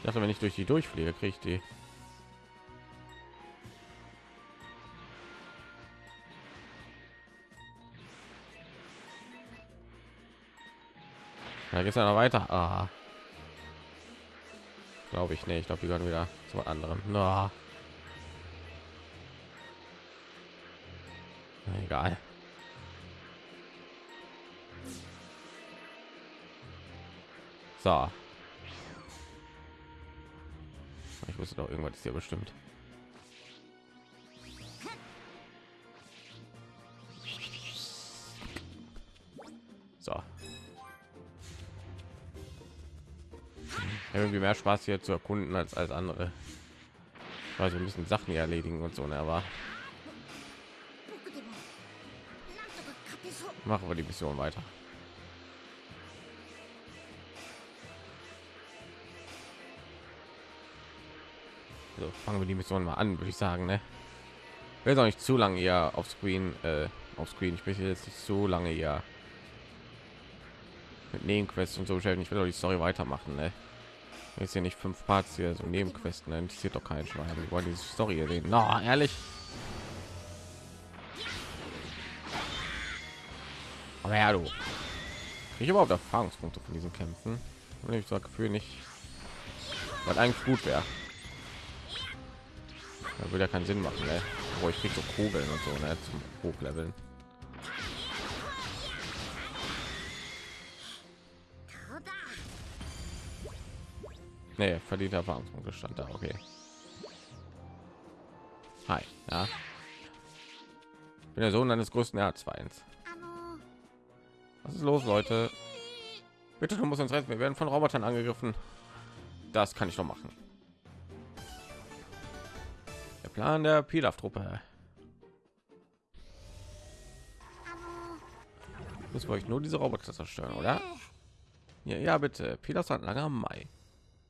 dachte, wenn ich durch die durchfliege, kriege ich die. Da geht es ja noch weiter. Ah. Glaube ich nicht. Ich glaube, die gehören wieder zu anderem. No. Egal. So. Ich wusste doch irgendwas ist hier bestimmt. So. Irgendwie mehr Spaß hier zu erkunden als als andere. Also wir müssen Sachen erledigen und so, ne, aber machen wir die Mission weiter. So, fangen wir die Mission mal an, würde ich sagen, ne? Will auch nicht zu lange hier auf Screen, äh, auf Screen. Ich möchte jetzt nicht so lange hier mit Nebenquests und so beschäftigen. Ich will doch die Story weitermachen, ne? Jetzt hier nicht fünf Parts hier so Nebenquests, ne? interessiert doch keinen Schwein. Wir wollen diese Story hier. Na, ehrlich. Aber ja, du. Ich überhaupt Erfahrungspunkte von diesen Kämpfen. Und ich sage Gefühl nicht, was eigentlich gut wäre. Da würde ja keinen Sinn machen, ne? Wo ich krieg so Kugeln und so, ne? Zum Hochleveln. Nee, verdient Erfahrungspunkte stand da, okay. Hi, ja. Ich bin der Sohn eines größten Erzfeinds. Was ist los, Leute? Bitte, du musst uns retten. Wir werden von Robotern angegriffen. Das kann ich noch machen. Der Plan der Pilaf-Truppe. Muss wir euch nur diese Roboter zerstören, oder? Ja, ja, bitte. Pilaf Handlanger Mai.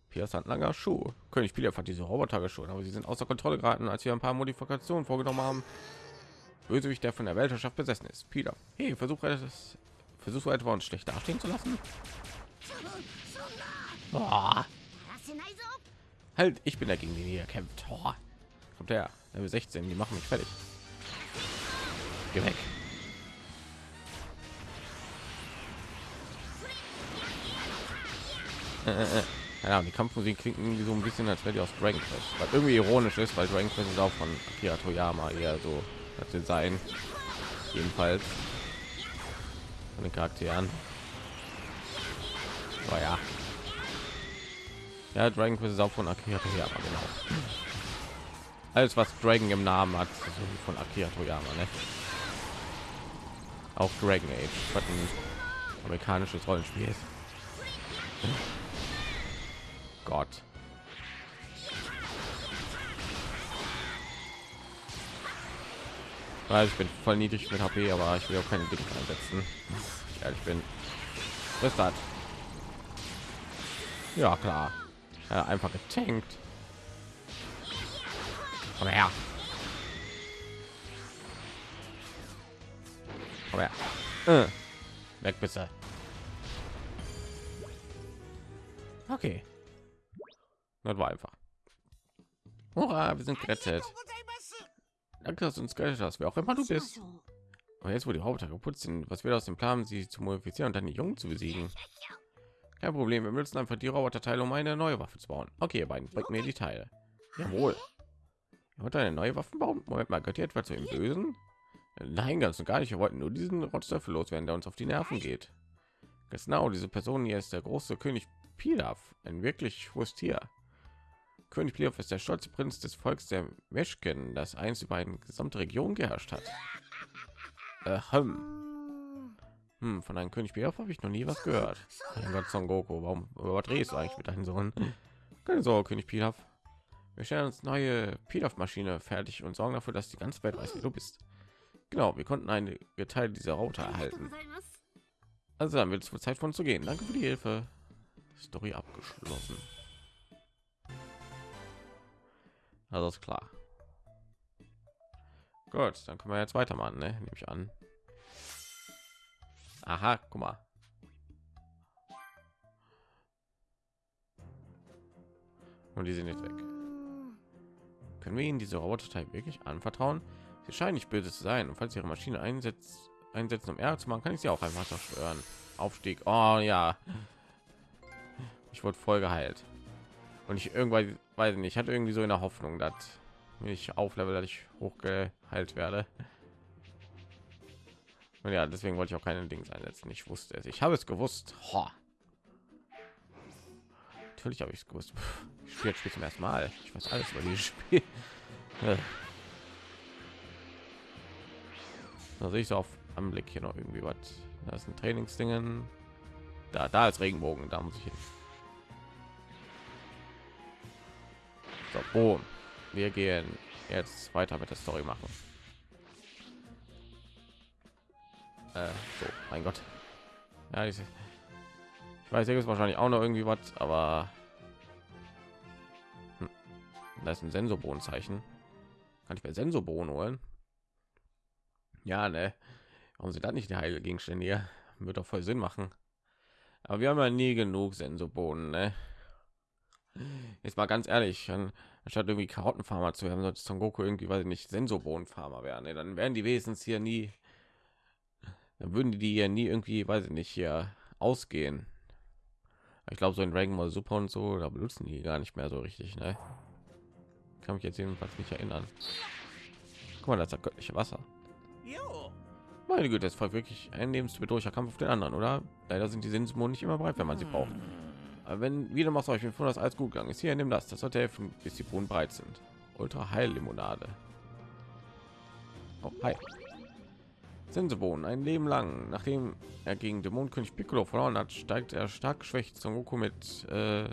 Pilaf Handlanger Schuh. König Pilaf hat diese Roboter geschoren, aber sie sind außer Kontrolle geraten, als wir ein paar Modifikationen vorgenommen haben. Bösewicht, der von der Weltherrschaft besessen ist. Pilaf, hey, versuche es Versuchst du etwa uns schlecht dastehen zu lassen? Oh. Halt, ich bin dagegen, den hier kämpft. Oh. Kommt her, Level 16, die machen mich fertig. Geh weg. Äh, äh, äh. Ja, die Kampfmusik klingt irgendwie so ein bisschen, als wäre die aus Dragon Quest. Was irgendwie ironisch ist, weil Dragon Quest ist auch von Akira Toyama eher so, als sie sein. Jedenfalls von den Charakteren. Aber ja. Ja, Dragon Quest ist auch von Akira Toyama, genau. Alles, was Dragon im Namen hat, von Akira Toyama, ne? Auch Dragon Age, was ein amerikanisches Rollenspiel ist. Gott. Weil ich bin voll niedrig mit HP, aber ich will auch keine Dinge einsetzen. Ich ehrlich bin. Das? Ja, klar. Ja, einfach getankt. Komm her. Komm her. Äh. Weg bitte. Okay. Das war einfach. Hurra, wir sind gerettet. Danke, dass du uns gerettet hast, wer auch immer du bist. Aber jetzt, wo die Roboter geputzt sind, was wir aus dem Plan, sie zu modifizieren und dann die Jungen zu besiegen. Kein Problem, wir müssen einfach die Roboterteile, um eine neue Waffe zu bauen. Okay, ihr beiden, bringt mir die Teile. Jawohl. Ihr wollt eine neue Waffe bauen? Moment mal, gehört ihr etwa zu dem Bösen? Nein, ganz und gar nicht. Wir wollten nur diesen Rotzlöffel loswerden, der uns auf die Nerven geht. Genau, diese Person hier ist der große König Pilaf, ein wirklich hohes Tier. König Bleof ist der stolze Prinz des Volks der Meschken, das einst über eine gesamte Region geherrscht hat. Ähm. Hm, von einem König Bleof habe ich noch nie was gehört. Mein Gott, Son Goku, warum überdrehst du eigentlich mit deinem Sohn? Keine Sorge, König Pilaf. Wir stellen uns neue Pilaf-Maschine fertig und sorgen dafür, dass die ganze Welt weiß, wie du bist. Genau, wir konnten einige Teile dieser Router erhalten. Also dann wird es wohl Zeit, von zu gehen. Danke für die Hilfe. Story abgeschlossen. Also ist klar. Gut, dann können wir jetzt weitermachen, ne? Nehme ich an. Aha, guck mal. Und die sind jetzt weg. Können wir ihnen diese Roboterteil wirklich anvertrauen? Sie scheinen nicht böse zu sein. Und falls ihre Maschine einsetzt, einsetzen, um Ärger zu machen, kann ich sie auch einfach zerstören. Aufstieg. Oh ja. Ich wurde voll geheilt. Und ich irgendwann, weiß ich nicht, ich hatte irgendwie so in der Hoffnung, dass wenn ich auflevel, dass ich hochgeheilt werde. Und ja, deswegen wollte ich auch keine Dings einsetzen. Ich wusste es. Ich habe es gewusst. Ho. Natürlich habe ich es gewusst. Ich spiele jetzt zum ersten Mal. Ich weiß alles über dieses Spiel. Da sehe ich so auf Anblick hier noch irgendwie was. Da ist ein Trainingsdingen. Da, da ist Regenbogen. Da muss ich hin. So, boom. Wir gehen jetzt weiter mit der Story machen. Äh, so, mein Gott. Ja, ich, ich weiß, hier ist wahrscheinlich auch noch irgendwie was, aber hm. da ist ein Sensorbohnenzeichen. Kann ich mir Sensorbohnen holen? Ja, ne. Warum sind das nicht die heilige Gegenstände hier? Wird doch voll Sinn machen. Aber wir haben ja nie genug Sensorbohnen, ne? Jetzt mal ganz ehrlich, an- anstatt irgendwie Karottenfarmer zu werden, sollte Son Goku irgendwie, weiß ich nicht, Sensorbohnenfarmer werden. Ne? Dann wären die wenigstens hier nie, dann würden die hier nie irgendwie, weiß ich nicht, hier ausgehen. Ich glaube, so in Dragon Ball Super und so, da benutzen die gar nicht mehr so richtig, ne? Kann mich jetzt jedenfalls nicht erinnern. Guck mal, das ist das göttliche Wasser. よ Meine Güte, das war wirklich ein lebensbedrohlicher Kampf auf den anderen, oder? Leider sind die Sinnesmonen nicht immer bereit, wenn man sie braucht. Wenn wieder machst euch von das alles gut gegangen ist, hier nimm das, das sollte helfen, bis die Bohnen breit sind. Ultra Heil Limonade. Oh, hi. Sensebohnen ein Leben lang. Nachdem er gegen Dämonenkönig Piccolo verloren hat, steigt er stark geschwächt Son Goku mit äh,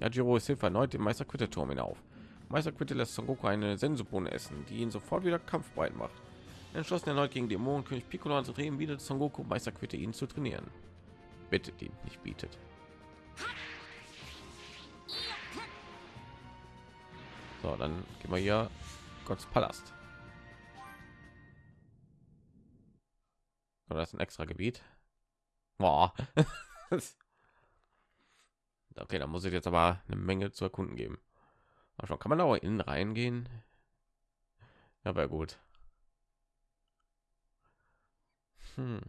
Yajiro's Hilfe erneut den Meister Quitte Turm hinauf. Meister Quitte lässt Son Goku eine Sensobohne essen, die ihn sofort wieder kampfbereit macht. Entschlossen erneut gegen Dämonenkönig Piccolo anzutreten, bietet Son Goku Meister Quitte ihn zu trainieren. Bittet ihn, nicht bietet. So, dann gehen wir hier Gottes Palast. Oder das ist ein extra Gebiet. Boah. okay, da muss ich jetzt aber eine Menge zu erkunden geben. Aber schon kann man da auch innen reingehen. Ja, wäre gut. Hm.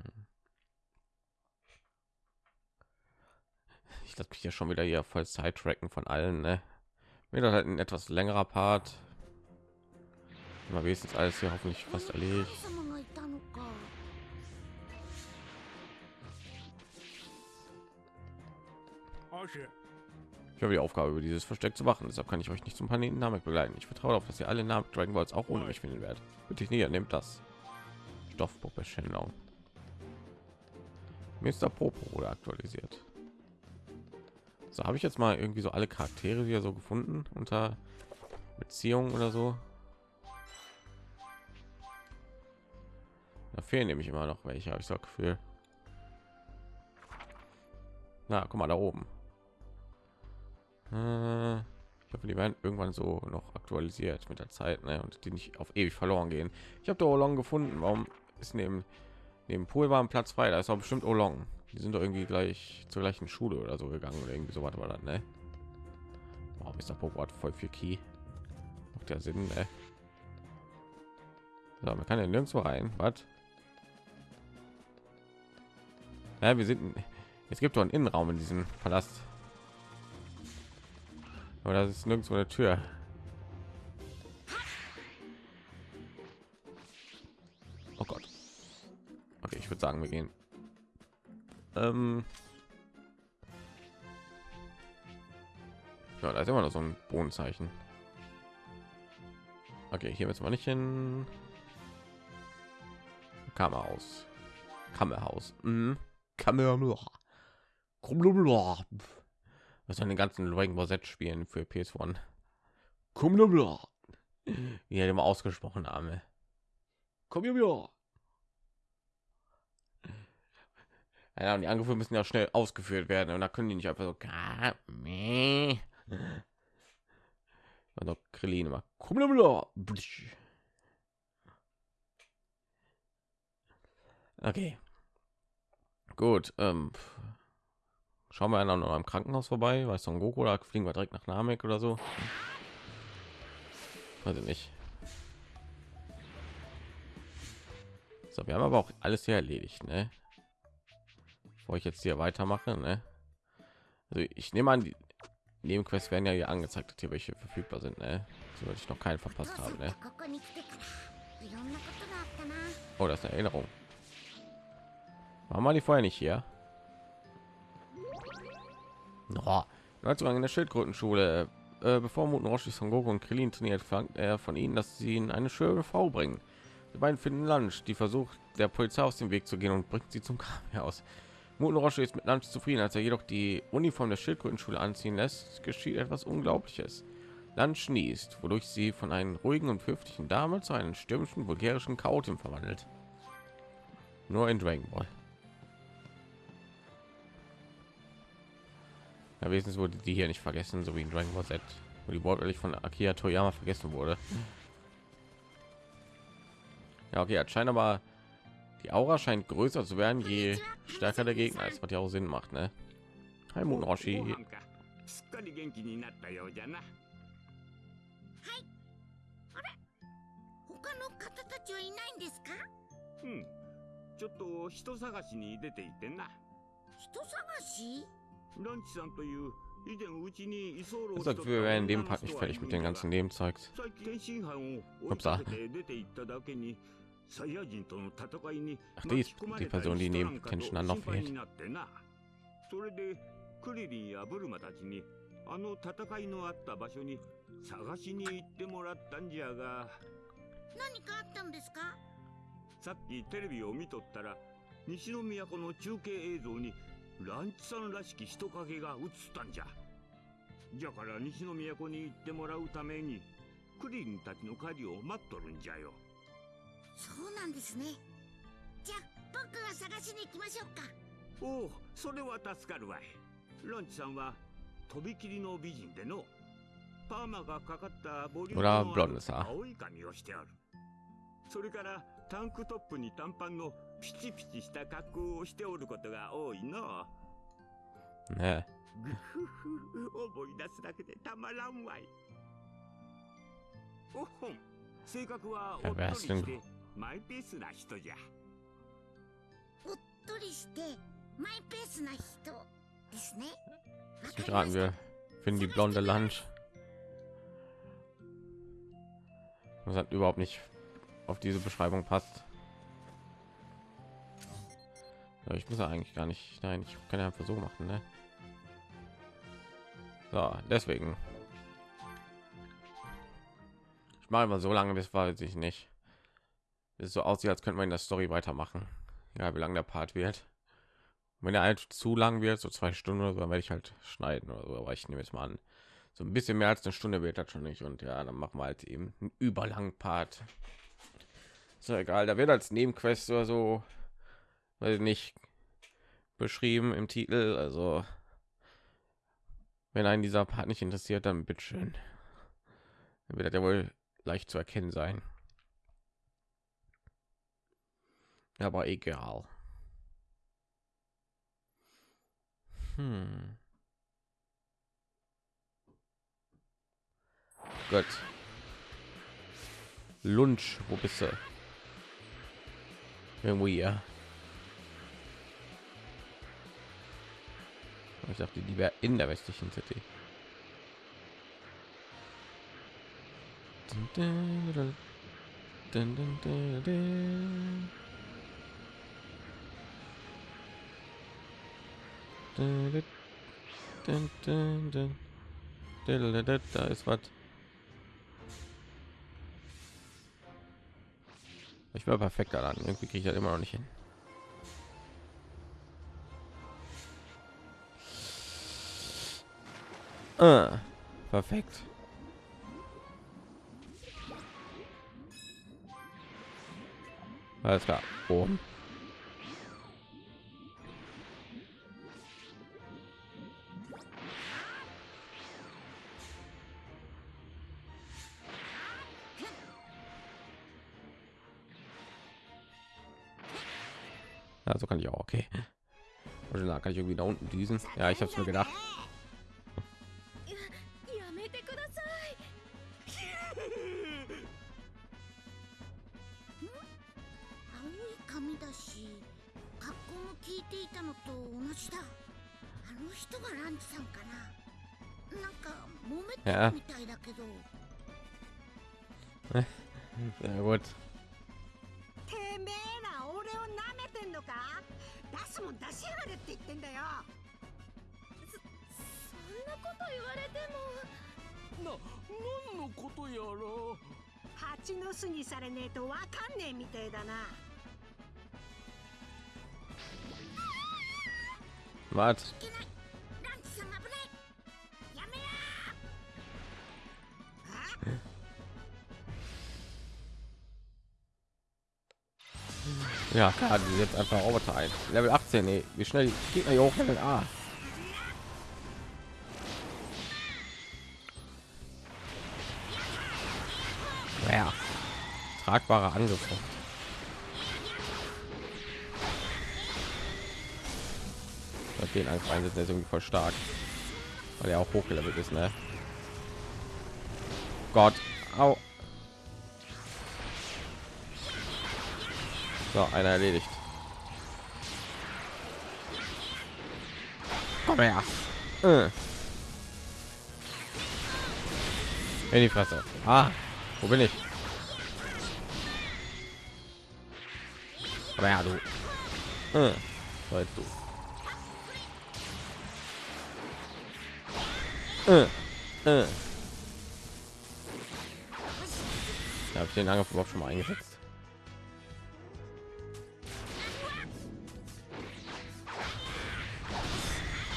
Ich lasse mich ja schon wieder hier voll Sidetracken von allen, ne? wieder halt ein etwas längerer Part. Mal wenigstens alles hier hoffentlich fast erledigt. Ich habe die Aufgabe, über dieses Versteck zu machen. Deshalb kann ich euch nicht zum Planeten Namek begleiten. Ich vertraue darauf, dass ihr alle Namek Dragon Balls auch ohne mich finden werdet. Bitte ich näher, nehmt das. Stoffpuppe Shenlong. Mr. Popo wurde aktualisiert. So habe ich jetzt mal irgendwie so alle Charaktere wieder so gefunden unter Beziehung oder so. Da fehlen nämlich immer noch welche, habe ich so das Gefühl. Na, guck mal da oben. Äh, ich hoffe, die werden irgendwann so noch aktualisiert mit der Zeit, ne? Und die nicht auf ewig verloren gehen. Ich habe da Olong gefunden. Warum ist neben neben Pool war ein Platz frei? Da ist doch bestimmt Olong. Die sind doch irgendwie gleich zur gleichen Schule oder so gegangen oder irgendwie so was war das, ne? Wow, Mr. Popo hat voll viel Key. Macht ja Sinn, ne? So, man kann ja nirgendwo rein. Was? Ja, wir sind. Es gibt doch einen Innenraum in diesem Palast. Aber das ist nirgendwo eine Tür. Oh Gott. Okay, ich würde sagen, wir gehen. Ähm ja, da ist immer noch so ein Bohnenzeichen. Okay, hier müssen wir nicht hin. Kamera aus. Kammerhaus. Mhm. Kammerhaus. Kammerhaus. Was an den ganzen Dragon Ball Z Spielen für PS1. Kammerhaus. Wie er immer ausgesprochen habe. Kammerhaus. Ja, und die Angriffe müssen ja schnell ausgeführt werden. Und da können die nicht einfach so also Krillin immer. Okay. Gut ähm, schauen wir noch am Krankenhaus vorbei. Weiß Son Goku oder fliegen wir direkt nach Namek oder so. Weiß ich nicht. So wir haben aber auch alles hier erledigt ne? Wo ich jetzt hier weitermache ne? also ich nehme an die Nebenquests werden ja hier angezeigt hier welche verfügbar sind ne? so ich noch keinen verpasst habe ne? oh das ist eine Erinnerung war mal die vorher nicht hier oh, Neuzugang in der Schildkrötenschule äh, bevor Muten Roshi Son Goku und Krillin trainiert verlangt er von ihnen dass sie ihn eine schöne Frau bringen die beiden finden Lunch die versucht der Polizei aus dem Weg zu gehen und bringt sie zum Haus Muten Roshi ist mit Lunch zufrieden, als er jedoch die Uniform der Schildkrötenschule anziehen lässt, geschieht etwas Unglaubliches. Lunch niest, wodurch sie von einem ruhigen und höflichen Dame zu einem stürmischen, vulgärischen Chaotin verwandelt. Nur in Dragon Ball. Ja, wenigstens wurde die hier nicht vergessen, so wie in Dragon Ball Z, wo die wortwörtlich von Akira Toyama vergessen wurde. Ja, okay, anscheinend aber die Aura scheint größer zu werden, je stärker der Gegner ist, was ja auch Sinn macht, ne? Hi Moon Roshi. すっかり元気になったようじゃな他の方たちはいないんですかうんちょっと人探しに出ていてな人探しランチさんという以前うちに居候 Ich sag, wir werden in dem Part nicht fertig mit den ganzen Nebenzeugs. 最近天津飯を追いかけて出て行っただけに サイヤ人との戦いに Ach, die die Person, die neben Kenshin noch 心配 fehlt. になってな。それでクリリンやブルマたちにあの戦いのあった場所に探しに行ってもらったんじゃが。何かあったんですか？さっきテレビを見とったら西の都の中継映像にランチさんらしき人影が映ったんじゃ。じゃから西の都に行ってもらうためにクリリンたちの帰りを待っとるんじゃよそうなんですね。じゃあ僕が探しに行きましょうか。おおそれは助かるわい。ランチさんはとびきりの美人でのパーマがかかったボリュームの.青い髪をしておる。それからタンクトップに短パンのピチピチした格好をしておることが多いの。Ne. ぐふふ思い出すだけでたまらんわい。おっほん性格はおっとりしてマイペースな人じゃおっとりしてマイペースな人ですねわ Lass か mich りま raten, した wir finden die blonde Lunch. Das hat überhaupt nicht auf diese Beschreibung passt. Ja, ich muss ja eigentlich gar nicht. Nein, ich kann ja einfach so machen, ne? So, deswegen. Ich mache mal so lange, bis weiß ich nicht. Es so aussieht, als könnte man in der Story weitermachen. Ja, wie lang der Part wird. Wenn er halt zu lang wird, so zwei Stunden oder so, dann werde ich halt schneiden oder so. Aber ich nehme jetzt mal an, so ein bisschen mehr als eine Stunde wird das schon nicht. Und ja, dann machen wir halt eben einen überlangen Part. Ist ja egal, da wird als Nebenquest oder so, weiß ich nicht, beschrieben im Titel. Also, wenn einen dieser Part nicht interessiert, dann bitteschön. Dann wird ja wohl leicht zu erkennen sein. Aber egal. Hm. Gut. Lunch, wo bist du? Irgendwo hier. Ich dachte, die wäre in der westlichen City. Dun, dun, dun. Da ist was. Ich war perfekt daran. Irgendwie kriege ich das immer noch nicht hin. Ah, perfekt. Alles klar. Oben. Oh. kann ich irgendwie da unten düsen ja ich habe es mir gedacht ja. Sehr gut. 出すもん出しやがれって言ってんだよ。そんなこと言われても。な何のことやら。蜂の巣にされねえとわかんねえみてえだな。Was? Ja, klar, die jetzt einfach Roboter ein. Level 18, ey. Wie schnell geht hier hoch Level A? Ja. Tragbare Angriffe. Den Angriff einsetzen ist irgendwie voll stark. Weil er auch hochgelevelt ist, ne? Gott. Au. So, einer erledigt. Komm her. Äh. In die Fresse. Ah, wo bin ich? Komm her, du. Äh. So, jetzt du. Äh. Äh. Da habe ich den Angriff überhaupt schon mal eingesetzt.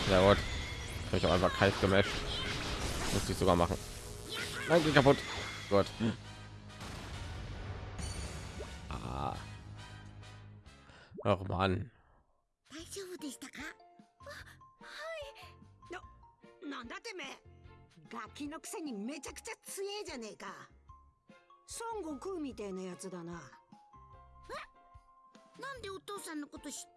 Ja gut. Hab ich auch einfach kalt gemasht. Musste ich sogar machen. Nein, geht kaputt. Gut. Ah. Ach Mann. 大丈夫でしたかなんだてめえガキのくせにめちゃくちゃ強えじゃねえか孫悟空みてえなやつだななんでお父さんのこと知って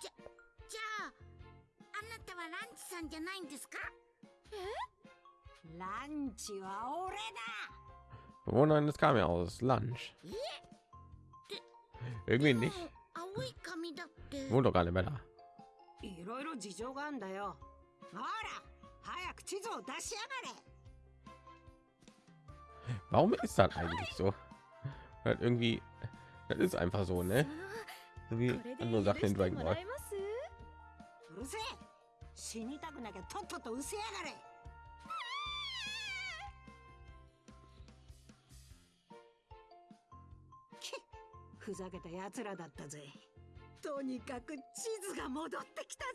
じゃじゃああなたはランチさんじゃないんですかランチは俺だ Bewohnerin des kam ja aus Lunch. Irgendwie でも nicht. 青い髪だって、 Wohnt doch gar nicht mehr da. いろいろ事情があんだよほら早く地図を出しやがれ Warum ist das eigentlich so? Halt irgendwie, das ist einfach so, ne? So wie これで andere 死にたくなきゃとっとと失せやがれ。きふざけた奴らだったぜ。とにかく地図が戻ってきたぞ。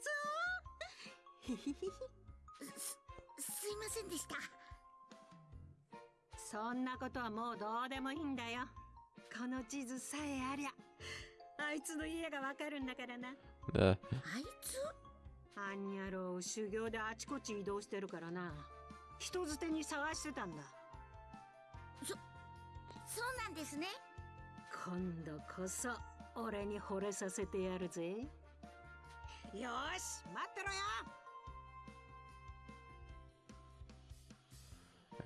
すすいませんでした。そんなことはもうどうでもいいんだよ。この地図さえありゃあいつの家がわかるんだからな。Äh, あいつ？あんにゃろう修行であちこち移動してるからな。人づてに探してたんだ。そうなんですね。今度こそ俺に惚れさせてやるぜ。よーし待ってろよ。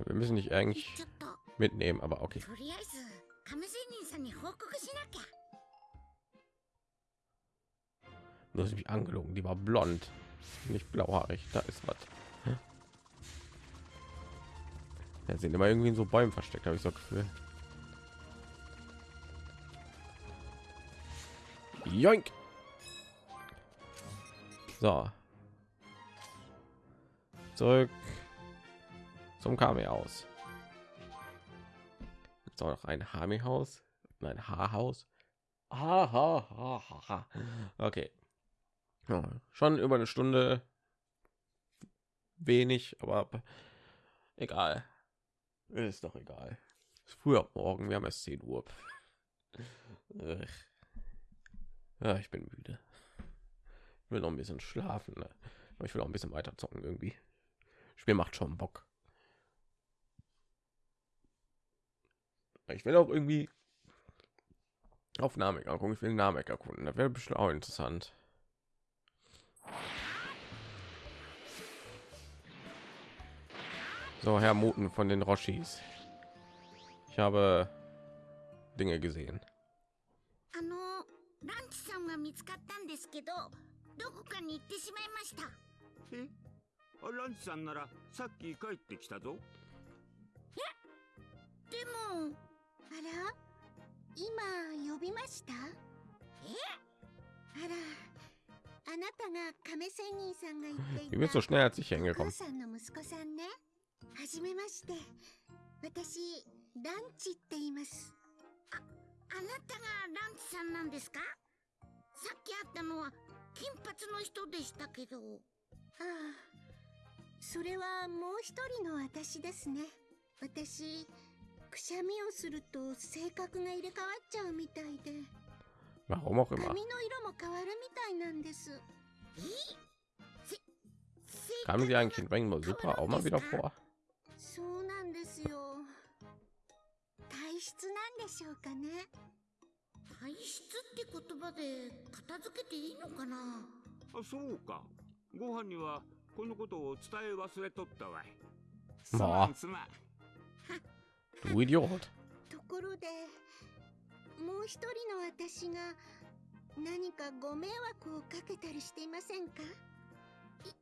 Wir müssen nicht eigentlich ちょっと。mitnehmen, aber okay. Du hast mich angelogen, die war blond, nicht blauhaarig. Da ist was. Ja, sind immer irgendwie in so Bäumen versteckt, habe ich so Gefühl. Joink. So. Zurück zum Kami-Haus. Jetzt auch noch ein Hami-Haus, ein Haarhaus. Ha, ha, ha, ha, ha. Okay. Ja, schon über eine Stunde wenig, aber egal. Ist doch egal. Ist früher morgen, wir haben erst 10 Uhr. Ja, ich bin müde. Ich will noch ein bisschen schlafen. Ne? Ich will auch ein bisschen weiter zocken irgendwie. Spiel macht schon Bock. Ich will auch irgendwie auf Namek angucken. Ich will Namek erkunden. Das wäre bestimmt auch interessant. So, Herr Muten von den Roshis. Ich habe Dinge gesehen. あのランチさんが見つかったんですけどどこかに行ってしまいましたえあランチさんならさっき帰ってきたぞでもあら今呼びましたえあらあなたが亀仙人さんが言って Wie い bist du た schnell als ich お hingekommen? 母さんの息子さんね。はじめまして。私ランチって言います。ああなたがランチさんなんですか？さっき会ったのは金髪の人でしたけど。ああそれはもう一人の私ですね。私くしゃみをすると性格が入れ替わっちゃうみたいで Warum auch 髪 immer. の色も変わるみたいなんです。えせ性 Kamen 格 sie が eigentlich in Dragon Ball Super auch mal wieder vor? そうなんですよ。体質なんでしょうかね？体質って言葉で片付けていいのかな？あそうか。ご飯にはこのことを伝え忘れとったわい。まあ。すまんすまん。Du Idiot. ところでもう一人の私が何かご迷惑をかけたりしていませんか？いい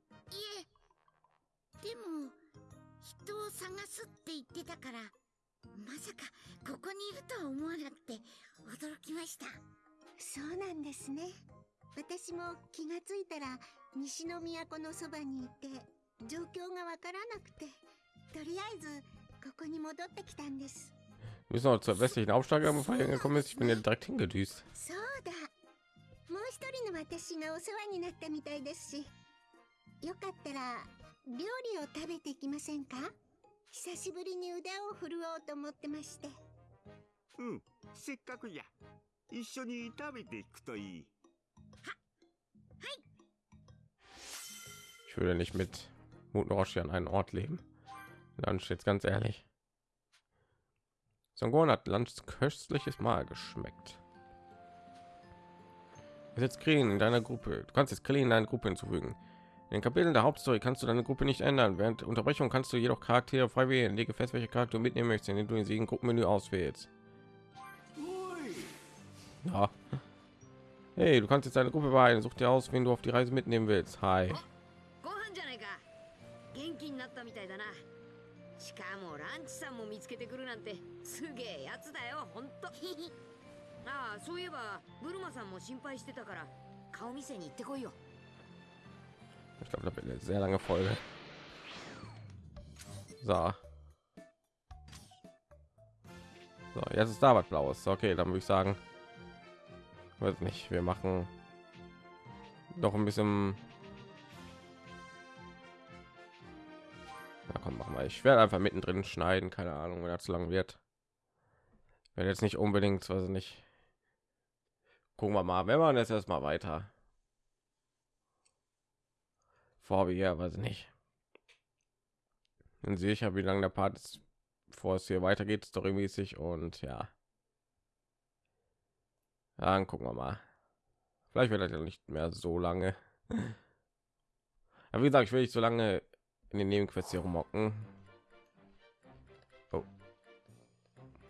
え。でも人を探すって言ってたからまさかここにいるとは思わなくて驚きました。そうなんですね。私も気がついたら西の都のそばにいて状況がわからなくてとりあえずここに戻ってきたんです Wir müssen noch zur westlichen Aufsteiger bevor ihr gekommen ist. Ich bin ja direkt hingedüst. そうだもう一人の私がお世話になったみたいですしよかったら料理を食べていきませんか久しぶりに腕を振るおうと思ってましてうんせっかくじゃ一緒に食べていくといい Ich würde nicht mit Muten Roshi an einen Ort leben. Dann steht ganz ehrlich. Songon hat Lunch köstliches Mal geschmeckt. Jetzt Krillin in deiner Gruppe. Du kannst jetzt Krillin in deine Gruppe hinzufügen. In den Kapiteln der Hauptstory kannst du deine Gruppe nicht ändern. Während Unterbrechung kannst du jedoch Charaktere frei wählen. Lege fest, welche Charakter du mitnehmen möchtest, indem du in sieben Gruppenmenü auswählst. Ja. Hey, du kannst jetzt deine Gruppe behalten. Such dir aus, wen du auf die Reise mitnehmen willst. Hi. しかもランチさんも見つけてくるなんてすげえやつだよほんとああそういえばブルマさんも心配してたから顔見せに行ってこいよ Ich glaube, da wird eine sehr lange Folge. So. So, jetzt ist da was Blaues. Okay, dann würde ich sagen, weiß nicht, wir machen noch ein bisschen. Na komm, mach mal. Ich werde einfach mittendrin schneiden, keine Ahnung, wenn er zu lang wird. Wenn jetzt nicht unbedingt, ich nicht. Gucken wir mal, wenn man jetzt erstmal weiter vor wie hier, weiß ich nicht. Dann sehe ich ja, wie lange der Part ist, bevor es hier weitergeht, storymäßig und ja. Dann gucken wir mal. Vielleicht wird das ja nicht mehr so lange. Aber wie gesagt, ich will nicht so lange in den Nebenquests hier rumhocken. Oh.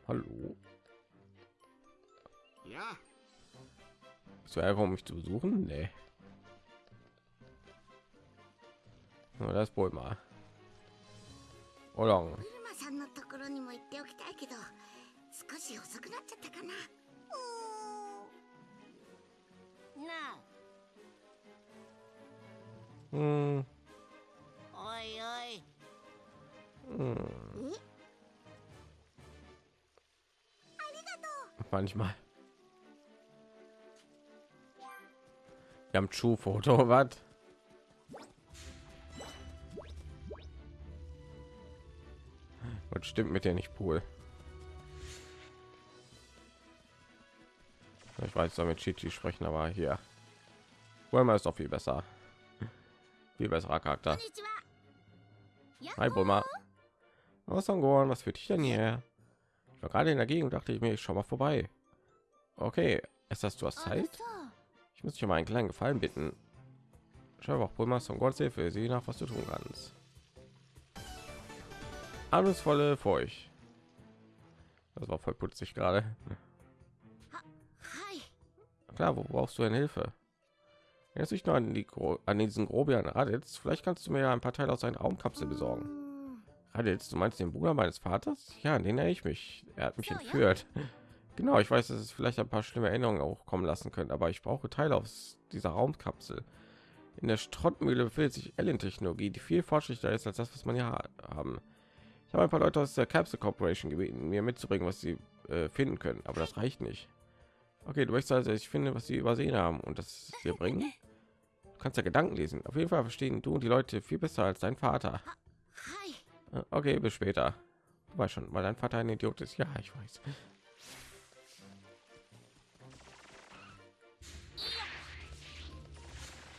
Hallo. Ja, Bist du hergekommen, um mich zu besuchen? Nee. Na, das wohl mal. Oder ブルマさんの ころにも言っておきたいけど少し遅くなっちゃったかななあうん Oi, oi. Hm. hm? Manchmal. Wir haben Schuhfoto, was? Was stimmt mit dir nicht, Pool? Ich weiß, damit Chichi sprechen, aber hier. Wollen wir es doch viel besser. Viel besserer Charakter. Hi, Bulma. Aus Songoran, was führt dich denn hier? Ich war gerade in der Gegend, dachte ich mir, ich schau mal vorbei. Okay, ist hast du hast Zeit? Ich muss dich um einen kleinen Gefallen bitten. Schau auch Bulma gott Hilfe, sieh nach, was du tun kannst. Alles volle Furcht. Das war voll putzig gerade. Klar, wo brauchst du eine Hilfe? Jetzt nicht nur an, die, an diesen Grobian Raditz. Vielleicht kannst du mir ja ein paar Teile aus seiner Raumkapsel besorgen. Raditz, du meinst den Bruder meines Vaters? Ja, an den erinnere ich mich. Er hat mich So, ja. entführt. Genau, ich weiß, dass es vielleicht ein paar schlimme Erinnerungen auch kommen lassen könnte, aber ich brauche Teile aus dieser Raumkapsel. In der Schrottmühle befindet sich Alien-Technologie, die viel fortschrittlicher ist als das, was man hier ha- haben. Ich habe ein paar Leute aus der Capsule Corporation gebeten, mir mitzubringen, was sie äh, finden können, aber das reicht nicht. Okay, du möchtest also, ich finde, was sie übersehen haben und das dir bringen? Kannst ja Gedanken lesen. Auf jeden Fall verstehen du und die Leute viel besser als dein Vater. Äh, Okay, bis später. Du weißt schon, weil dein Vater ein Idiot ist. Ja, ich weiß.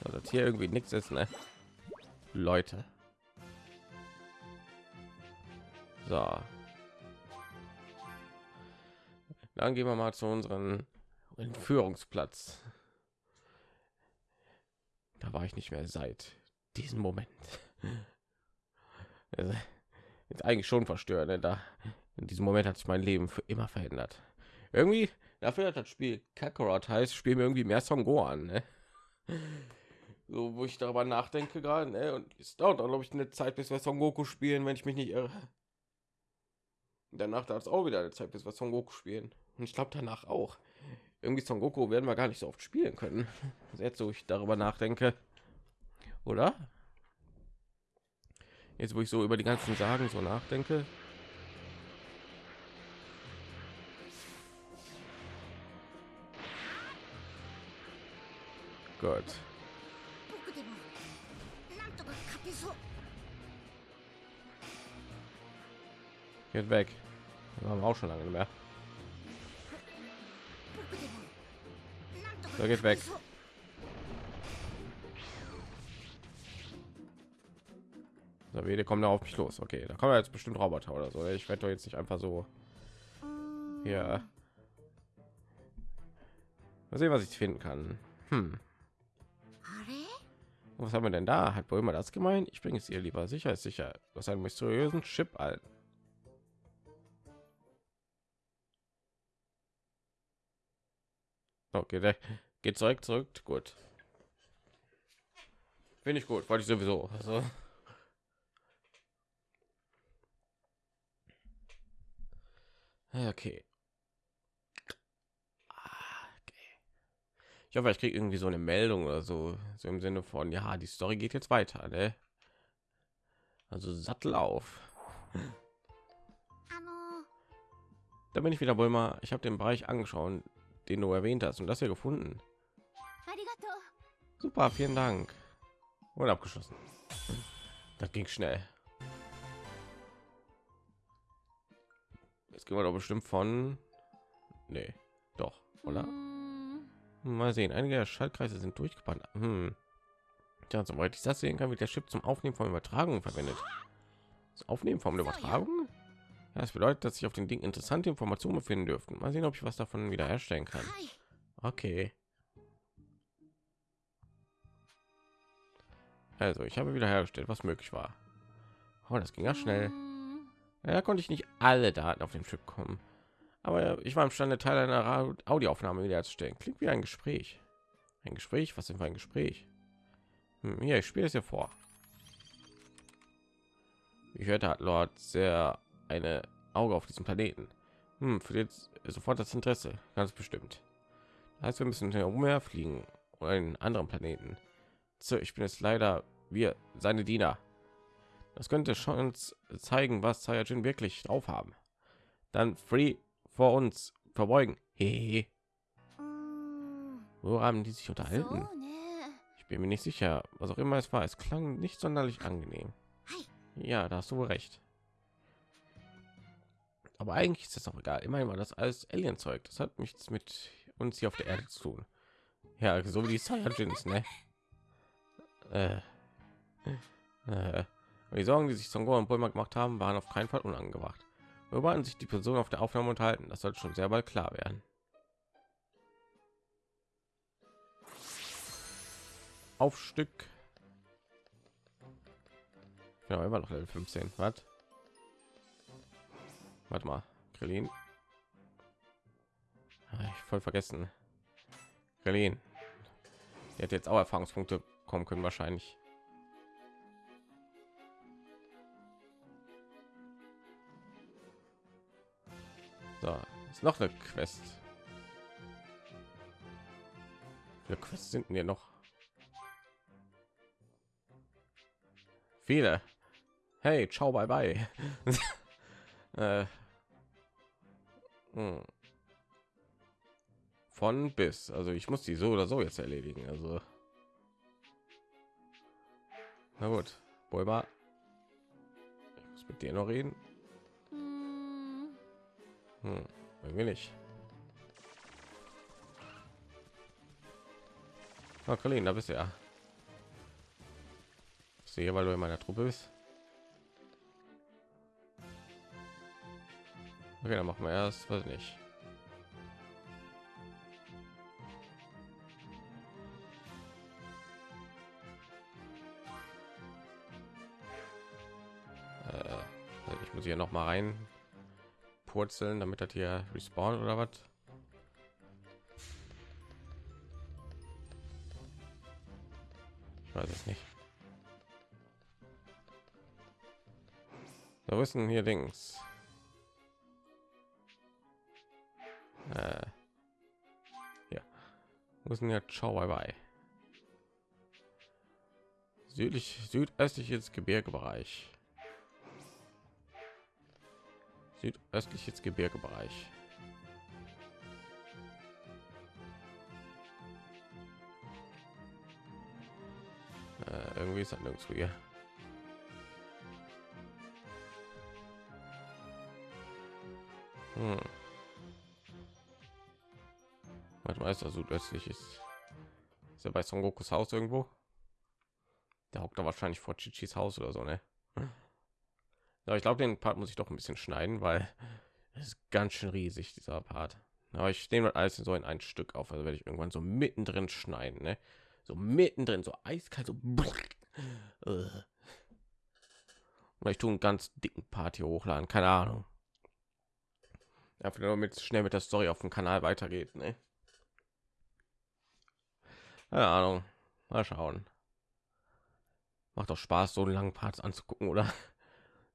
So, dass hier irgendwie nichts ist, ne? Leute. So. Dann gehen wir mal zu unserem Entführungsplatz. Da war ich nicht mehr seit diesem Moment. Also, ist eigentlich schon verstört. Ne? Da in diesem Moment hat sich mein Leben für immer verändert. Irgendwie dafür, dass das Spiel Kakarot heißt, spielen wir irgendwie mehr Son Gohan. Ne? So, wo ich darüber nachdenke gerade. Ne? Und es dauert auch, glaube ich, eine Zeit, bis wir Son Goku spielen, wenn ich mich nicht irre. Danach dauert es auch wieder eine Zeit, bis wir Son Goku spielen. Und ich glaube danach auch irgendwie Son Goku werden wir gar nicht so oft spielen können. Jetzt, wo ich darüber nachdenke, oder? Jetzt, wo ich so über die ganzen Sagen so nachdenke. Gott. Geht weg. Das haben wir auch schon lange mehr. So geht weg. So, wir kommen da auf mich los. Okay, da kommen jetzt bestimmt Roboter oder so. Ich werde doch jetzt nicht einfach so. Ja. Äh, mal sehen, was ich finden kann. Hm. Was haben wir denn da? Hat wohl immer das gemeint? Ich bringe es ihr lieber. Sicher ist sicher. Was einen mysteriösen Chip an. Okay, geht zurück, zurück. Gut. Finde ich gut, wollte ich sowieso. Also. Okay. Ah, okay. Ich hoffe, ich kriege irgendwie so eine Meldung oder so, so im Sinne von, ja, die Story geht jetzt weiter, ne? Also Sattel auf. Da bin ich wieder wohl mal. Ich habe den Bereich angeschaut, den du erwähnt hast und das hier gefunden. Super, vielen Dank. Und abgeschlossen. Das ging schnell. Jetzt gehen wir doch bestimmt von... Nee, doch, oder? Hm. Mal sehen, einige Schaltkreise sind durchgebrannt. Hm. Ja, soweit ich das sehen kann, wird der Chip zum Aufnehmen von Übertragungen verwendet. Das Aufnehmen von Übertragung? Ja, das bedeutet, dass sich auf den Ding interessante Informationen befinden dürften. Mal sehen, ob ich was davon wiederherstellen kann. Okay. Also, ich habe wieder hergestellt, was möglich war. Oh, das ging ja う schnell. ーん Ja, konnte ich nicht alle Daten auf den Chip kommen. Aber ich war imstande, Teil einer Audioaufnahme wiederherzustellen. Klingt wie ein Gespräch. Ein Gespräch? Was denn für ein Gespräch? Hm, hier, ich spiele es hier vor. Ich hörte, hat Lord sehr eine Auge auf diesem Planeten. Hm, für jetzt sofort das Interesse, ganz bestimmt. Das heißt, wir müssen umher fliegen oder einen anderen Planeten. Sir, ich bin jetzt leider wir, seine Diener. Das könnte schon zeigen, was Saiyajin wirklich drauf haben. Dann free vor uns verbeugen. Hehe. Wo haben die sich unterhalten? Ne. Ich bin mir nicht sicher, was auch immer es war. Es klang nicht sonderlich angenehm. Ja, da hast du recht. Aber eigentlich ist es auch egal. Immerhin war das alles Alien-Zeug. Das hat nichts mit uns hier auf der Erde zu tun. Ja, so wie die Saiyajins, ne? Äh. Äh. Die Sorgen, die sich Songo und Bulma gemacht haben, waren auf keinen Fall unangebracht. Worüber hatten sich die Personen auf der Aufnahme unterhalten? Das sollte schon sehr bald klar werden. Auf Stück. Ja, immer noch Level 15. Was? Warte mal, Krillin. Ich voll vergessen. Krillin. Der hat jetzt auch Erfahrungspunkte kommen können wahrscheinlich. So, ist noch eine Quest. Viele Quests sind hier noch? Viele. Hey, ciao, bye bye. äh. hm. Von bis. Also ich muss die so oder so jetzt erledigen. Also. Na gut, Bulma. Ich muss mit dir noch reden. Hm, irgendwie nicht. Oh, Colleen, da bist du ja. Bist du hier, weil du in meiner Truppe bist? Okay, dann machen wir erst, was nicht. Hier noch mal rein purzeln, damit das hier respawnt oder was? Ich weiß es nicht. Ist denn hier links? Äh, ja. Denn hier? Ciao, bye bye. Südlich, südöstliches Gebirgebereich. Südöstliches Gebirgebereich. Äh, irgendwie ist das nirgendwo hier. Hm. Mal, ist das südöstlich ist. Ist er bei Son Gokus Haus irgendwo? Der hockt da wahrscheinlich vor Chichis Haus oder so, ne? Ja, ich glaube, den Part muss ich doch ein bisschen schneiden, weil es ist ganz schön riesig, dieser Part. Aber ich nehme alles so in ein Stück auf, also werde ich irgendwann so mittendrin schneiden, ne? So mittendrin, so eiskalt, so. Äh. Oder ich tue einen ganz dicken Part hier hochladen, keine Ahnung. Einfach nur damit schnell mit der Story auf dem Kanal weitergeht, ne? Keine Ahnung. Mal schauen. Macht doch Spaß, so einen langen Parts anzugucken, oder?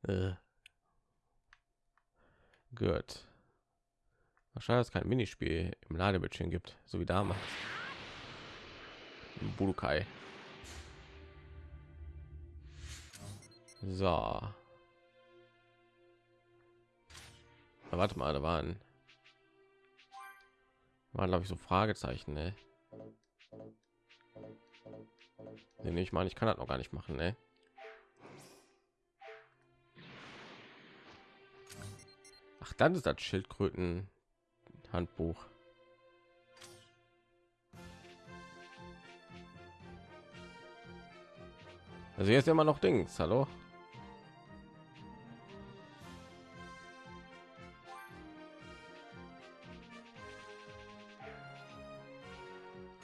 Äh. Gut. Wahrscheinlich es kein Minispiel im Ladebildschirm gibt, so wie damals. Im Budokai. So. Na, warte mal, da waren waren glaube ich so Fragezeichen, ne? Nee, ich meine, ich kann das noch gar nicht machen, ne? Ach, dann ist das Schildkröten Handbuch. Also jetzt immer noch Dings, hallo?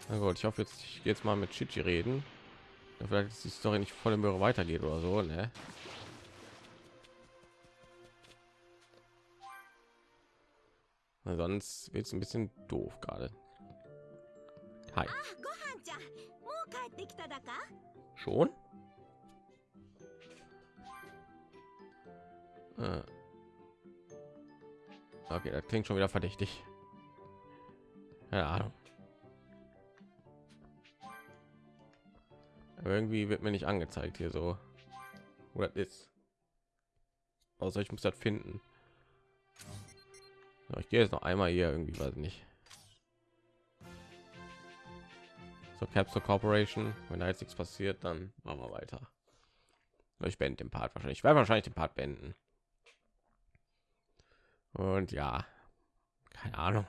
Na gut, ich hoffe jetzt ich jetzt mal mit Chichi reden. Vielleicht ist die Story nicht voll im Möhre weitergeht oder so, ne? sonst wird es ein bisschen doof gerade. Ah, schon? Ah. Okay, das klingt schon wieder verdächtig. ja Irgendwie wird mir nicht angezeigt hier so. Oder ist. Außer ich muss das finden. Ich gehe jetzt noch einmal hier irgendwie, weiß nicht. So Capsule Corporation. Wenn da jetzt nichts passiert, dann machen wir weiter. Ich beende den Part wahrscheinlich. Ich werde wahrscheinlich den Part beenden. Und ja, keine Ahnung.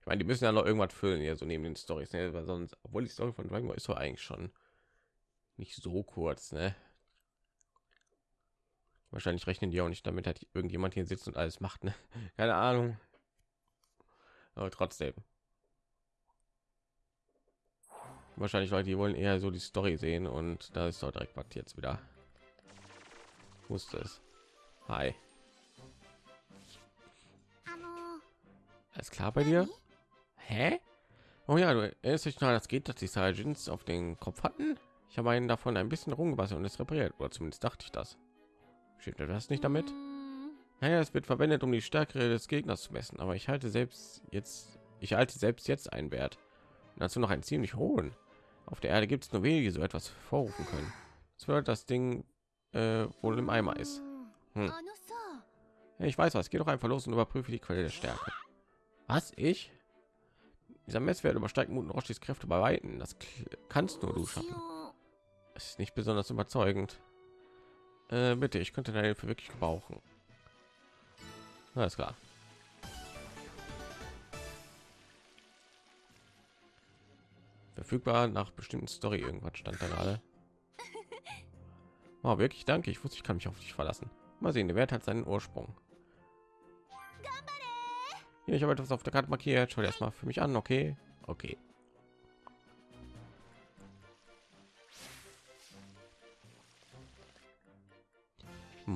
Ich meine, die müssen ja noch irgendwas füllen hier so neben den Stories, ne? Sonst, obwohl die Story von Dragon ist so eigentlich schon nicht so kurz, ne? Wahrscheinlich rechnen die auch nicht damit, dass irgendjemand hier sitzt und alles macht, ne? Keine Ahnung. Aber trotzdem. Wahrscheinlich, weil die wollen eher so die Story sehen und da ist doch direkt was jetzt wieder. Wusste es. Hi. Alles klar bei dir? Hä? Oh ja, du erinnerst dich das geht, dass die Sergeants auf den Kopf hatten? Ich habe einen davon ein bisschen rumgewaschen und es repariert, oder zumindest dachte ich das. Stimmt etwas nicht damit? Naja, es wird verwendet, um die Stärke des Gegners zu messen, aber ich halte selbst jetzt, ich halte selbst jetzt einen Wert. Und dazu noch einen ziemlich hohen. Auf der Erde gibt es nur wenige, so etwas vorrufen können. Das wird das Ding äh, wohl im Eimer ist. Hm. Ich weiß was, geh doch einfach los und überprüfe die Quelle der Stärke. Was ich? Dieser Messwert übersteigt Muten Roshis Kräfte bei Weiten. Das kannst nur du schaffen. Es ist nicht besonders überzeugend. Äh, bitte, ich könnte deine Hilfe wirklich gebrauchen. Alles klar. Verfügbar nach bestimmten Story irgendwas stand da gerade. Oh, wirklich danke. Ich wusste, ich kann mich auf dich verlassen. Mal sehen, der Wert hat seinen Ursprung. Hier, ich habe etwas auf der Karte markiert. Schau dir erstmal für mich an, okay? Okay.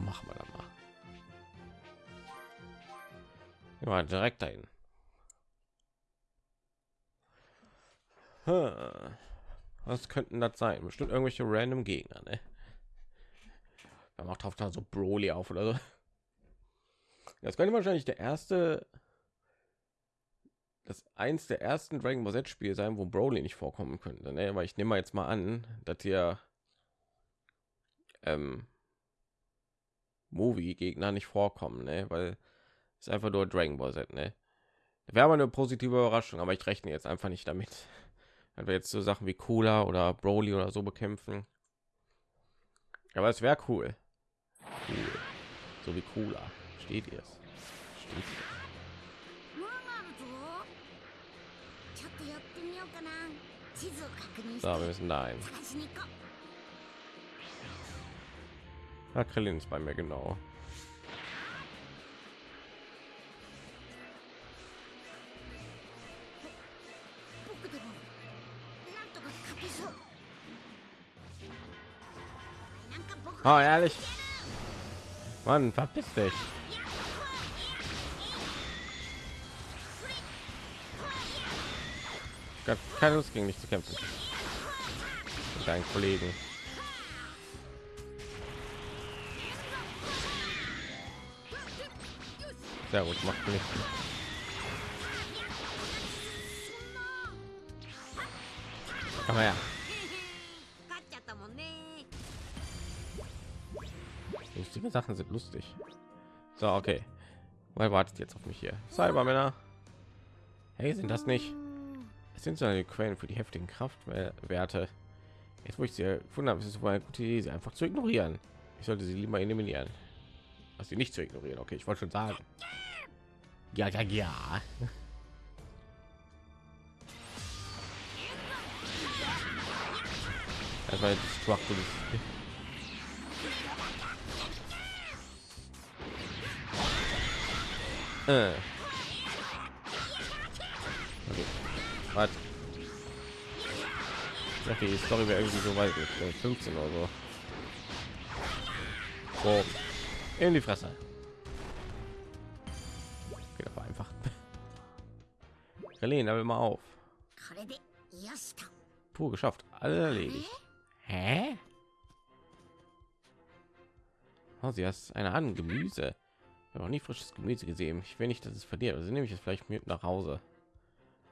Machen wir dann mal. Ja, direkt dahin. Was könnten das sein? Bestimmt irgendwelche random Gegner, ne? Da macht da so Broly auf oder so. Das könnte wahrscheinlich der erste, das eins der ersten Dragon Ball Z Spiele sein, wo Broly nicht vorkommen könnte, ne? Weil ich nehme jetzt mal an, dass hier ähm, Movie-Gegner nicht vorkommen, ne? weil es einfach nur Dragon Ball Z. Ne? Wäre aber eine positive Überraschung, aber ich rechne jetzt einfach nicht damit. Wenn wir jetzt so Sachen wie Cola oder Broly oder so bekämpfen. Aber es wäre cool. cool. So wie Cola. Steht ihr es? Steht ihr so, wir müssen dahin. Ja, Krillin ist bei mir genau. Oh, ehrlich. Mann, verpiss dich. Gott, keine Lust gegen mich zu kämpfen. Mit deinen Kollegen. Ja gut, macht nichts. Her. Lustige Sachen sind lustig. So, okay. Weil wartet jetzt auf mich hier. cyber männer Hey, sind das nicht? Es sind so eine Quellen für die heftigen Kraftwerte. Jetzt, wo ich sie gefunden habe, ist es wohl eine gute Idee, sie einfach zu ignorieren. Ich sollte sie lieber eliminieren. was sie nicht zu ignorieren. Okay, ich wollte schon sagen. Ja, ja, ja. Das war Destructive. Äh. Okay. Was? Dachte, die Story wäre irgendwie so weit, mit 15 oder so. Boom. In die Fresse. Galen, aber mal auf. Puh, geschafft. Alle erledigt. Hä? Oh, sie hast eine Hand Gemüse. Ich habe noch nie frisches Gemüse gesehen. Ich will nicht, dass es verdient. Also nehme ich es vielleicht mit nach Hause.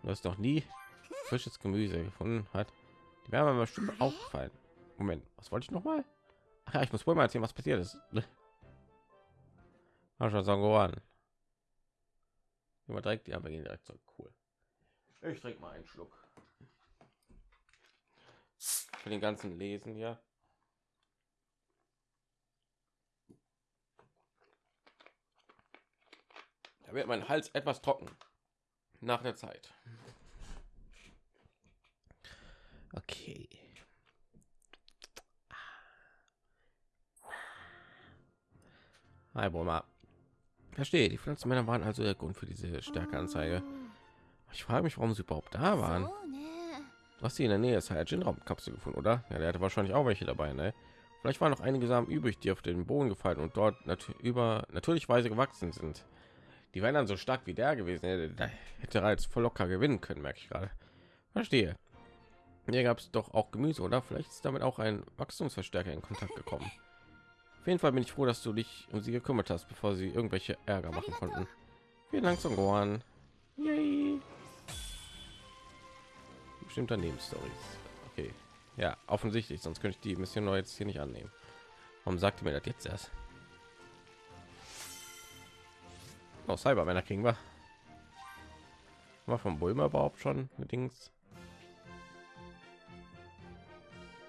Du hast noch nie frisches Gemüse gefunden hat. Die Wärme mir bestimmt aufgefallen. Moment, was wollte ich noch mal? Ach ja, ich muss wohl mal erzählen, was passiert ist. Mascha Sangoran. Immer direkt, ja, wir gehen direkt zurück. Cool. Ich trinke mal einen Schluck. Für den ganzen Lesen hier. Da wird mein Hals etwas trocken nach der Zeit. Okay. Hi, Broma. Verstehe, die Pflanzenmänner waren also der Grund für diese Stärkeanzeige. Ich frage mich, warum sie überhaupt da waren. Ne. Du hast sie in der Nähe des Hyajin-Raumkapsel gefunden, oder? Ja, der hatte wahrscheinlich auch welche dabei, ne? Vielleicht waren noch einige Samen übrig, die auf den Boden gefallen und dort nat über natürlich Weise gewachsen sind. Die wären dann so stark wie der gewesen. Ne? Da hätte er jetzt voll locker gewinnen können, merke ich gerade. Verstehe. Hier gab es doch auch Gemüse, oder? Vielleicht ist damit auch ein Wachstumsverstärker in Kontakt gekommen. Auf jeden Fall bin ich froh, dass du dich um sie gekümmert hast, bevor sie irgendwelche Ärger machen konnten. Vielen Dank, zum Gohan. Yay. Bestimmter Nebenstories. Okay. Ja, offensichtlich, sonst könnte ich die Mission neu jetzt hier nicht annehmen. Warum sagt mir das jetzt erst? Oh, Cybermänner kriegen wir. War von Bulma überhaupt schon Dings?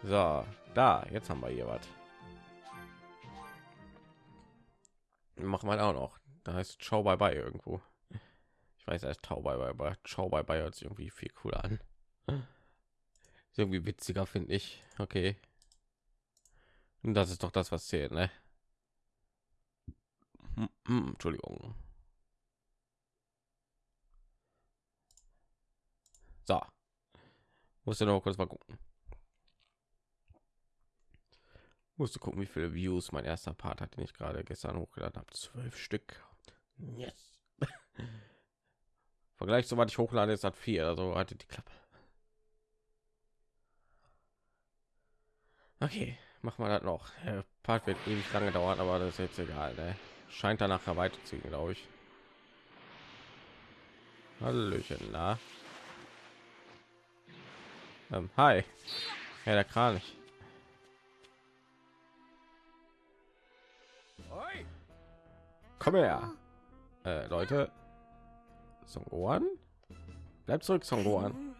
So, da, jetzt haben wir hier was. Machen wir auch noch. Da heißt Ciao bye bye irgendwo. Ich weiß, er ist Tau bye bye, aber Ciao bye bye hört sich irgendwie viel cooler an. Ist irgendwie witziger, finde ich. Okay. Und das ist doch das, was zählt, ne? Hm, hm, Entschuldigung. So. Musste noch kurz mal gucken. Musste gucken, wie viele Views mein erster Part hat, den ich gerade gestern hochgeladen habe. Zwölf Stück. Yes. Vergleich so was ich hochlade ist hat vier, also hatte die Klappe. Okay, machen wir das noch. Der Part wird ewig lange dauern, aber das ist jetzt egal. Ne? Scheint danach weiterziehen, glaube ich. Hallöchen, na. Ähm, hi. Ja, der Kranich. Komm her. Äh, Leute. Son Gohan? Bleib zurück, Son Gohan.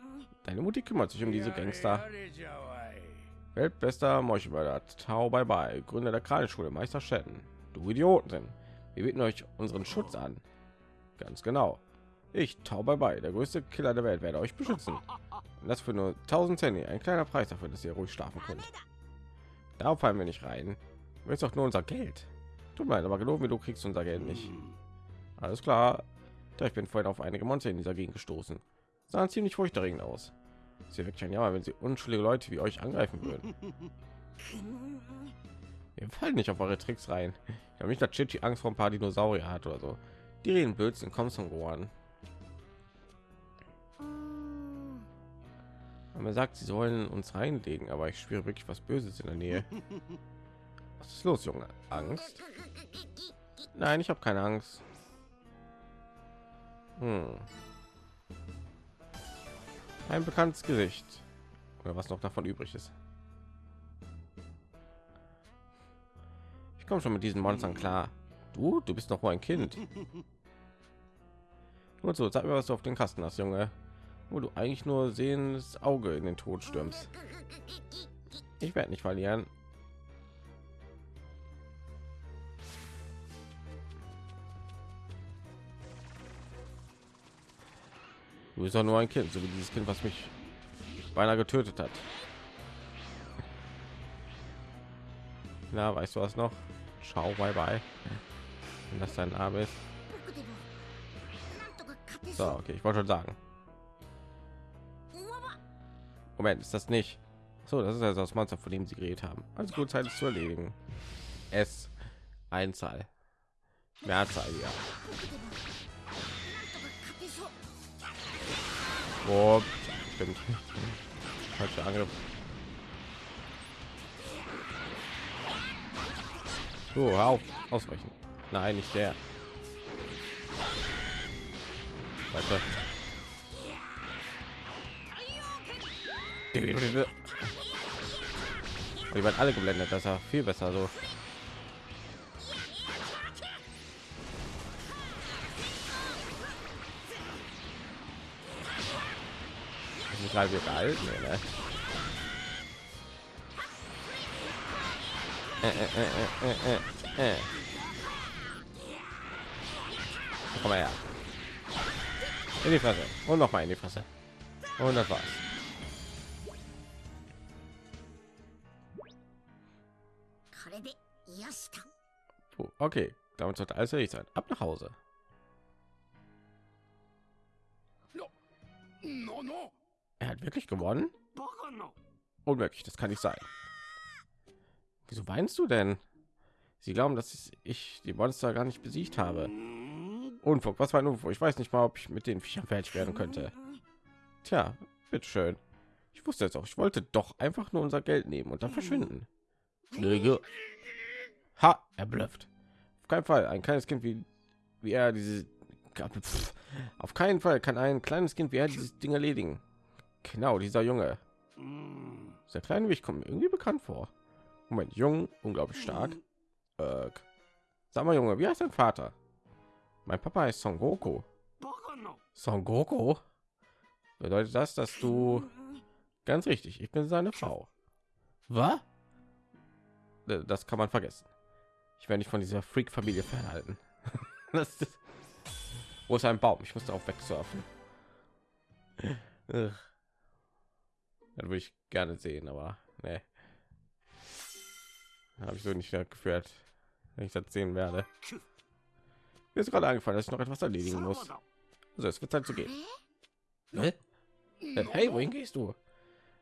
Deine Mutti kümmert sich um diese Gangster. Weltbester Meuchelmörder, Tau bye bye, Gründer der Kranichschule, Meister Shen. Du Idioten. Wir bieten euch unseren Schutz an. Ganz genau. Ich, Tau bye bye, der größte Killer der Welt, werde euch beschützen. Und das für nur 1000 Cent, ein kleiner Preis dafür, dass ihr ruhig schlafen könnt. Darauf fallen wir nicht rein. Du willst doch nur unser Geld. Tut mir leid, aber geloben wir, du kriegst unser Geld nicht. Alles klar. Da ich bin vorhin auf einige Monster in dieser Gegend gestoßen. Sahen ziemlich furchterregend aus. Wäre wirklich ein Jammer, wenn sie unschuldige Leute wie euch angreifen würden. Wir fallen nicht auf eure Tricks rein. Ich habe nicht, dass Chichi Angst vor ein paar Dinosaurier hat oder so. Die reden Blödsinn, komm zum Rohan. Man sagt, sie sollen uns reinlegen, aber ich spüre wirklich was Böses in der Nähe. Was ist los, Junge? Angst? Nein, ich habe keine Angst. Hm. Ein bekanntes Gesicht. Oder was noch davon übrig ist. Ich komme schon mit diesen Monstern klar. Du, du bist noch mal ein Kind. Nur so, sag mir, was du auf den Kasten hast, Junge. Wo du eigentlich nur sehendes Auge in den Tod stürmst. Ich werde nicht verlieren. Du bist doch nur ein Kind, so wie dieses Kind, was mich beinahe getötet hat. Na, weißt du was noch? Schau, bye bye. Wenn das dein Name ist. So, okay, ich wollte schon sagen. Moment, ist das nicht? So, das ist also das Monster, von dem sie geredet haben. Also gut, Zeit ist zu erledigen. S Einzahl. Mehrzahl, ja. Oh, stimmt. Falscher Angriff. So, hör auf, ausweichen. Nein, nicht der. Weiter. Die werden alle geblendet, das ist ja viel besser so. Wieder alt, nee, ne? Äh, äh, äh, äh, äh. Komm her. In die Fresse. Und noch mal in die Fresse. Und das war's. Puh, okay, damit sollte alles richtig sein. Ab nach Hause. Er hat wirklich gewonnen? Unmöglich, das kann nicht sein. Wieso weinst du denn? Sie glauben, dass ich die Monster gar nicht besiegt habe. Unfug, was war ein Unfug? Ich weiß nicht mal, ob ich mit den Viechern fertig werden könnte. Tja, wird schön. Ich wusste jetzt auch, ich wollte doch einfach nur unser Geld nehmen und dann verschwinden. Lüge. Ha, er blüfft. Auf keinen Fall, ein kleines Kind wie, wie er diese... Pff, auf keinen Fall kann ein kleines Kind wie er dieses Ding erledigen. Genau, dieser Junge. Mm. Der kleine Weg kommt mir irgendwie bekannt vor. Moment, jung, unglaublich stark. Äh, sag mal, Junge, wie heißt dein Vater? Mein Papa ist Son Goku. Son Goku? Bedeutet das, dass du... Ganz richtig, ich bin seine Frau. Was? Äh, das kann man vergessen. Ich werde nicht von dieser Freak-Familie fernhalten. das ist... Wo ist ein Baum? Ich muss darauf wegsurfen. Das würde ich gerne sehen, aber ne. Habe ich so nicht geführt, wenn ich das sehen werde. Mir ist gerade eingefallen, dass ich noch etwas erledigen muss. だ Also es wird Zeit zu gehen. Äh, Hey, wohin gehst du?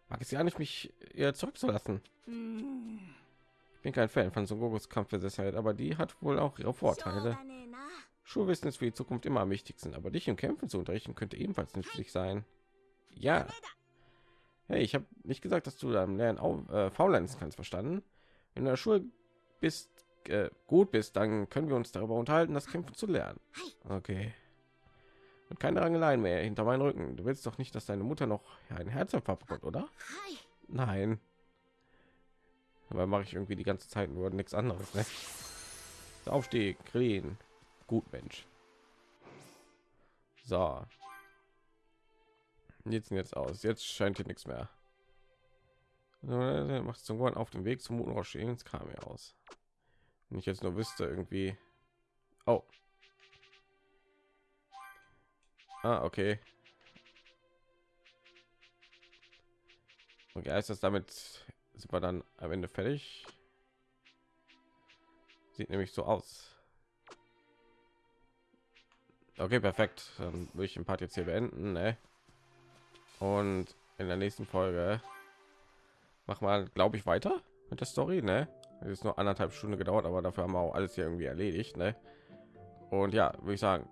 Mag es ja nicht, mich ihr zurückzulassen. Ich bin kein Fan von Son Gokus Kampfbesessenheit, aber die hat wohl auch ihre Vorteile. Schulwissen ist für die Zukunft immer am wichtigsten, aber dich im Kämpfen zu unterrichten könnte ebenfalls nützlich sein. Ja. Hey, ich habe nicht gesagt, dass du am Lernen au- äh, faulenzen kannst, verstanden? Wenn du in der Schule bist, äh, gut bist, dann können wir uns darüber unterhalten, das Kämpfen zu lernen. Okay. Und keine Rangeleien mehr hinter meinen Rücken. Du willst doch nicht, dass deine Mutter noch einen Herzinfarkt bekommt, oder? Nein. Aber mache ich irgendwie die ganze Zeit nur nichts anderes, ne? Aufstieg, Green. Gut, Mensch. So. Jetzt jetzt aus. Jetzt scheint hier nichts mehr. Macht zum Gorn auf dem Weg zum Mutenrausch ins kam mir aus. Wenn ich jetzt nur wüsste, irgendwie. Oh. Ah, okay. Okay, heißt das damit sind wir dann am Ende fertig? Sieht nämlich so aus. Okay, perfekt. Dann würde ich den Part jetzt hier beenden, ne? Und in der nächsten Folge machen wir, glaube ich, weiter mit der Story, ne? Es ist nur anderthalb Stunden gedauert, aber dafür haben wir auch alles hier irgendwie erledigt, ne? Und ja, würde ich sagen,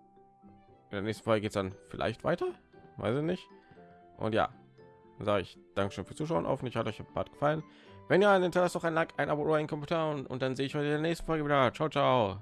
in der nächsten Folge geht es dann vielleicht weiter, weiß ich nicht. Und ja, sage ich Dankeschön fürs Zuschauen. Hoffentlich hat euch der Part gefallen. Wenn ja, dann hinterlasst doch ein Like, ein Abo oder ein Kommentar und, und dann sehe ich euch in der nächsten Folge wieder. Ciao, ciao.